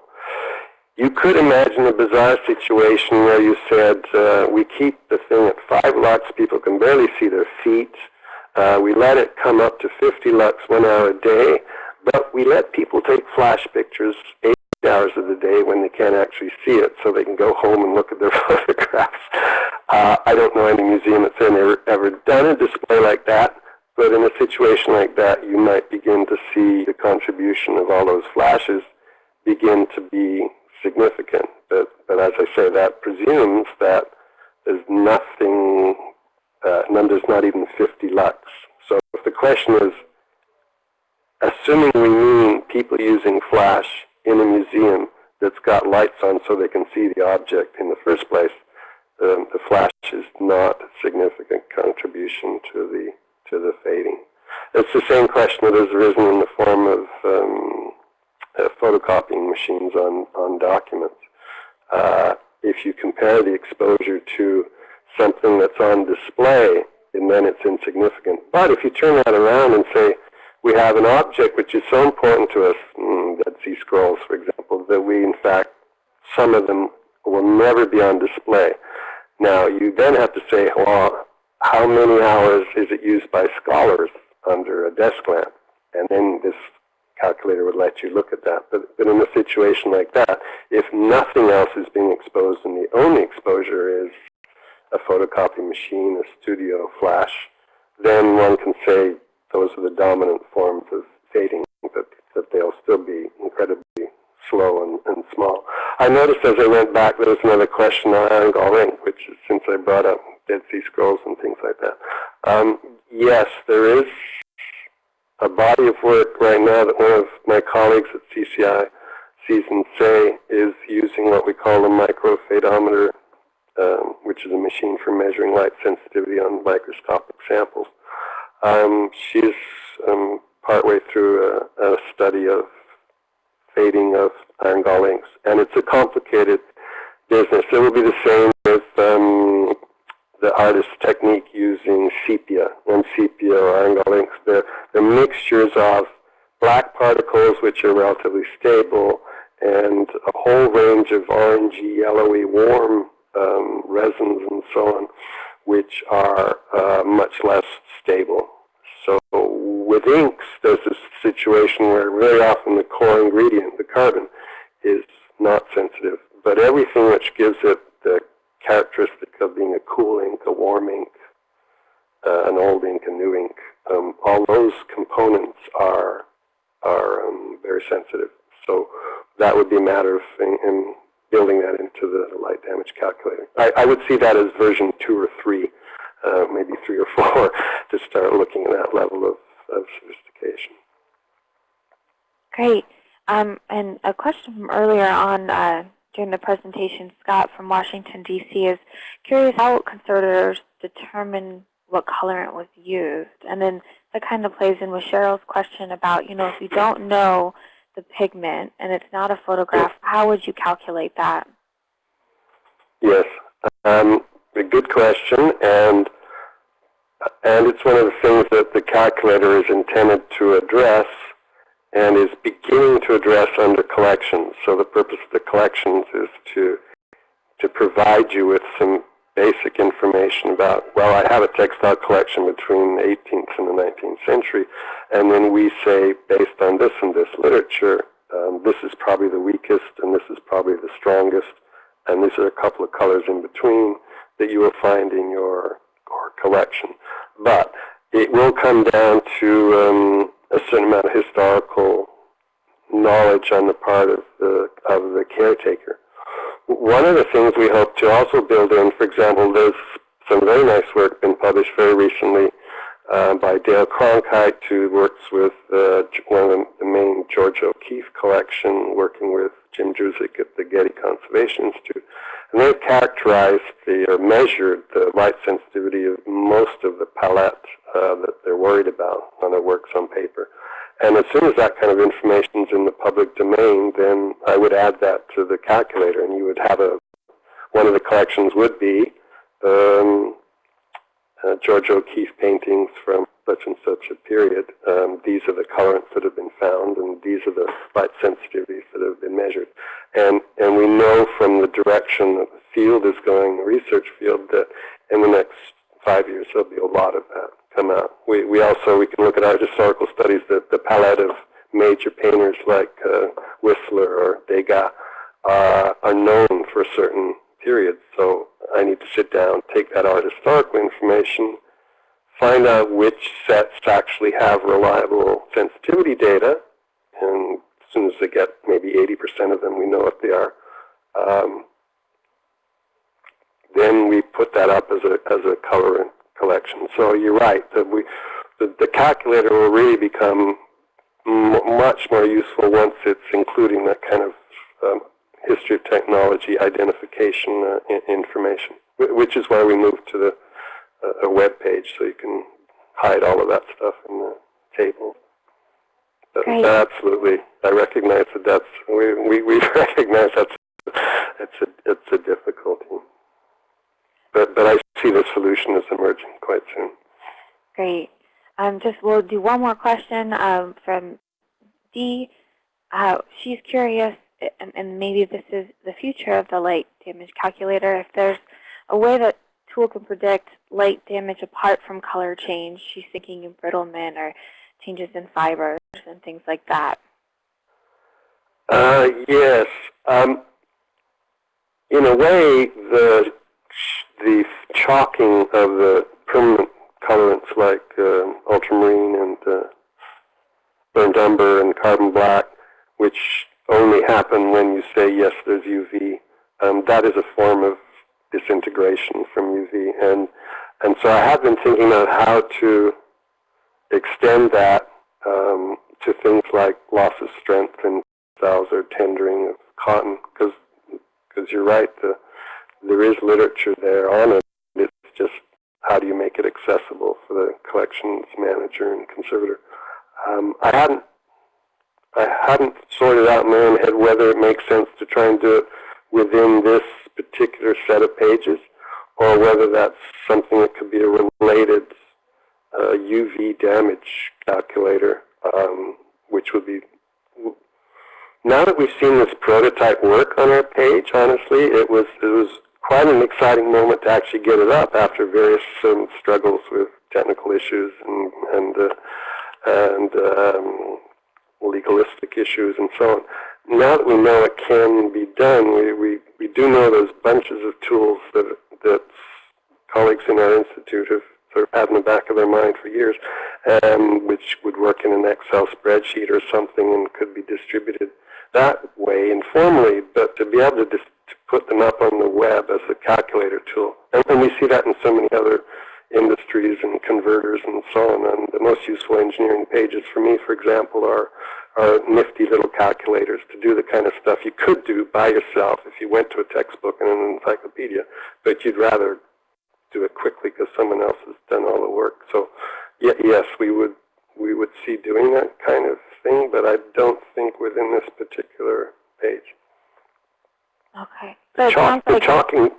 Speaker 2: You could imagine a bizarre situation where you said, uh, we keep the thing at 5 lux, people can barely see their feet, uh, we let it come up to 50 lux one hour a day, but we let people take flash pictures hours of the day when they can't actually see it so they can go home and look at their photographs. Uh, I don't know any museum that's ever, ever done a display like that, but in a situation like that, you might begin to see the contribution of all those flashes begin to be significant. But, but as I say, that presumes that there's nothing, uh, numbers not even 50 lux. So if the question is, assuming we mean people using flash in a museum that's got lights on so they can see the object in the first place, um, the flash is not a significant contribution to the to the fading. It's the same question that has arisen in the form of um, uh, photocopying machines on, on documents. Uh, if you compare the exposure to something that's on display, and then it's insignificant. But if you turn that around and say, we have an object which is so important to us, mm, Sea Scrolls, for example, that we, in fact, some of them will never be on display. Now, you then have to say, well, how many hours is it used by scholars under a desk lamp? And then this calculator would let you look at that. But, but in a situation like that, if nothing else is being exposed and the only exposure is a photocopy machine, a studio flash, then one can say those are the dominant forms of fading, but that they'll still be incredibly slow and, and small. I noticed as I went back there was another question on Iron Gall which is, since I brought up Dead Sea Scrolls and things like that. Um, yes, there is a body of work right now that one of my colleagues at CCI sees and say is using what we call a microfadeometer, um, which is a machine for measuring light sensitivity on microscopic samples. Um, she's um, partway through a, a, study of fading of iron gall inks, and it's a complicated business. It will be the same with um, the artist's technique using sepia and sepia or iron gall inks. They're, they're mixtures of black particles, which are relatively stable, and a whole range of orangey, yellowy, warm um, resins and so on, which are uh, much less stable. So with inks, there's this situation where very often the core ingredient, the carbon, is not sensitive. But everything which gives it the characteristic of being a cool ink, a warm ink, uh, an old ink, a new ink, um, all those components are are um, very sensitive. So that would be a matter of in, in building that into the light damage calculator. I, I, would see that as version two or three, uh, maybe three or four, to start looking at that level of, of sophistication.
Speaker 1: Great. Um, and a question from earlier on uh, during the presentation, Scott from Washington, D.C. is curious how conservators determine what colorant was used. And then that kind of plays in with Cheryl's question about, you know, if you don't know the pigment and it's not a photograph, how would you calculate that?
Speaker 2: Yes, um, a good question, and and it's one of the things that the calculator is intended to address and is beginning to address under collections. So the purpose of the collections is to to provide you with some basic information about, well, I have a textile collection between the 18th and the 19th century, and then we say, based on this and this literature, um, this is probably the weakest and this is probably the strongest, and these are a couple of colors in between that you will find in your, your collection. But it will come down to um, a certain amount of historical knowledge on the part of the, of the caretaker. One of the things we hope to also build in, for example, there's some very nice work been published very recently uh, by Dale Kronkright, who works with uh, one of the main George O'Keeffe collection, working with Jim Druzik at the Getty Conservation Institute. And they've characterized the, or measured the light sensitivity of most of the palette uh, that they're worried about on their works on paper. And as soon as that kind of information is in the public domain, then I would add that to the calculator, and you would have a, one of the collections would be um, uh, Georgia O'Keeffe paintings from such and such a period. Um, these are the colorants that have been found, and these are the light sensitivities that have been measured. And, and we know from the direction that the field is going, the research field, that in the next five years there'll be a lot of that come out. We, we also, we can look at our historical studies, that the palette of major painters like uh, Whistler or Degas uh, are known for certain period. So I need to sit down, take that art historical information, find out which sets actually have reliable sensitivity data, and as soon as they get maybe 80% of them, we know what they are. Um, then we put that up as a, as a color collection. So you're right, that we, the, the calculator will really become much more useful once it's including that kind of um, history of technology identification uh, information, which is why we moved to the a web page so you can hide all of that stuff in the table. But
Speaker 1: Great.
Speaker 2: absolutely, I recognize that that's we we, we recognize that's it's a it's a difficulty. But but I see the solution is emerging quite soon.
Speaker 1: Great. Um, just we'll do one more question um, from Dee. Uh, she's curious, and, and maybe this is the future of the light damage calculator, if there's a way that tool can predict light damage apart from color change. She's thinking embrittlement or changes in fibers and things like that.
Speaker 2: Uh, yes. Um, in a way, the the chalking of the permanent colorants like uh, ultramarine and uh, burned umber and carbon black, which only happen when you say, yes, there's UV, um, that is a form of disintegration from UV. And, and so I have been thinking about how to extend that um, to things like loss of strength in cells or tendering of cotton, because you're right, the, there is literature there on it. It's just how do you make it accessible for the collections manager and conservator. Um, I hadn't I hadn't sorted out in my own head whether it makes sense to try and do it within this particular set of pages, or whether that's something that could be a related uh, UV damage calculator, um, which would be now that we've seen this prototype work on our page, honestly, it was it was quite an exciting moment to actually get it up after various um, struggles with technical issues and and uh, and um, legalistic issues and so on. Now that we know it can be done, we, we, we do know there's bunches of tools that that colleagues in our institute have sort of had in the back of their mind for years, um, which would work in an Excel spreadsheet or something and could be distributed that way informally, but to be able to, to put them up on the web as a calculator tool. And, and we see that in so many other industries and converters and so on. And the most useful engineering pages for me, for example, are, are nifty little calculators to do the kind of stuff you could do by yourself if you went to a textbook and an encyclopedia, but you'd rather do it quickly because someone else has done all the work. So yes, we would we would see doing that kind of thing, but I don't think within this particular page.
Speaker 1: Okay. So
Speaker 2: the, chalk, the chalking,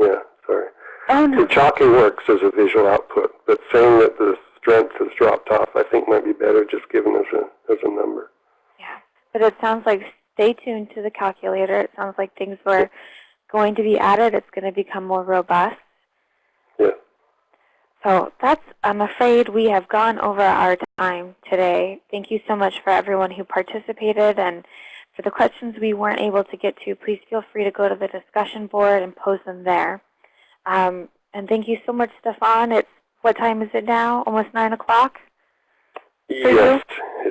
Speaker 2: yeah, sorry.
Speaker 1: Oh, no.
Speaker 2: The chalking works as a visual output, but saying that the strength has dropped off, I think might be better just given as a as a number.
Speaker 1: Yeah, but it sounds like stay tuned to the calculator. It sounds like things were going to be added. It's going to become more robust, Yeah. So that's, I'm afraid we have gone over our time today. Thank you so much for everyone who participated and for the questions we weren't able to get to, please feel free to go to the discussion board and post them there. Um, and thank you so much, Stefan. It's, what time is it now? Almost 9 o'clock?
Speaker 2: Yes.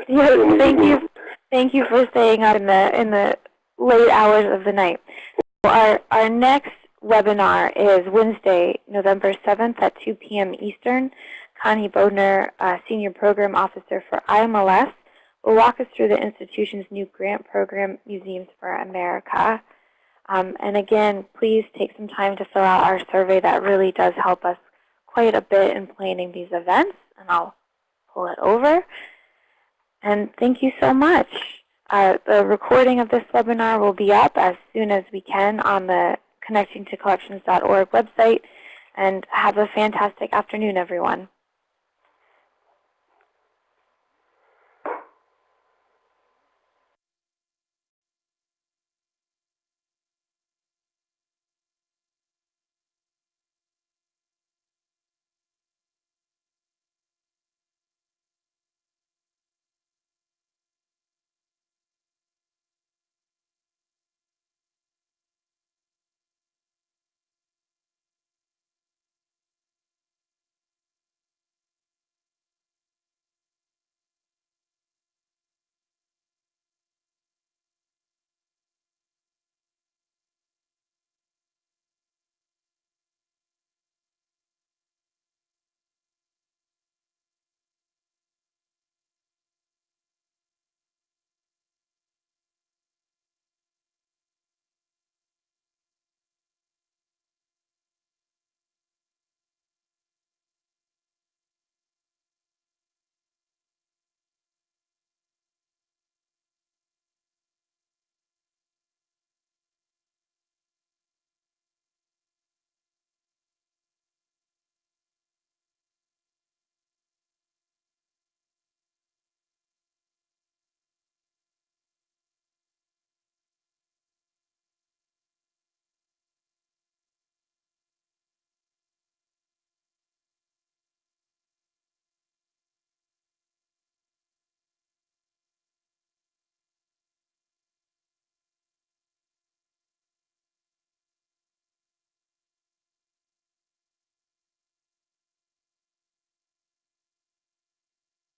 Speaker 1: Yes, thank you. Thank you for staying up in the in the late hours of the night. Our our next webinar is Wednesday, November 7th at 2 p.m. Eastern. Connie Bodner, uh, Senior Program Officer for IMLS, will walk us through the institution's new grant program, Museums for America. Um, and again, please take some time to fill out our survey. That really does help us quite a bit in planning these events. And I'll pull it over. And thank you so much. Uh, the recording of this webinar will be up as soon as we can on the connectingtocollections.org website. And have a fantastic afternoon, everyone.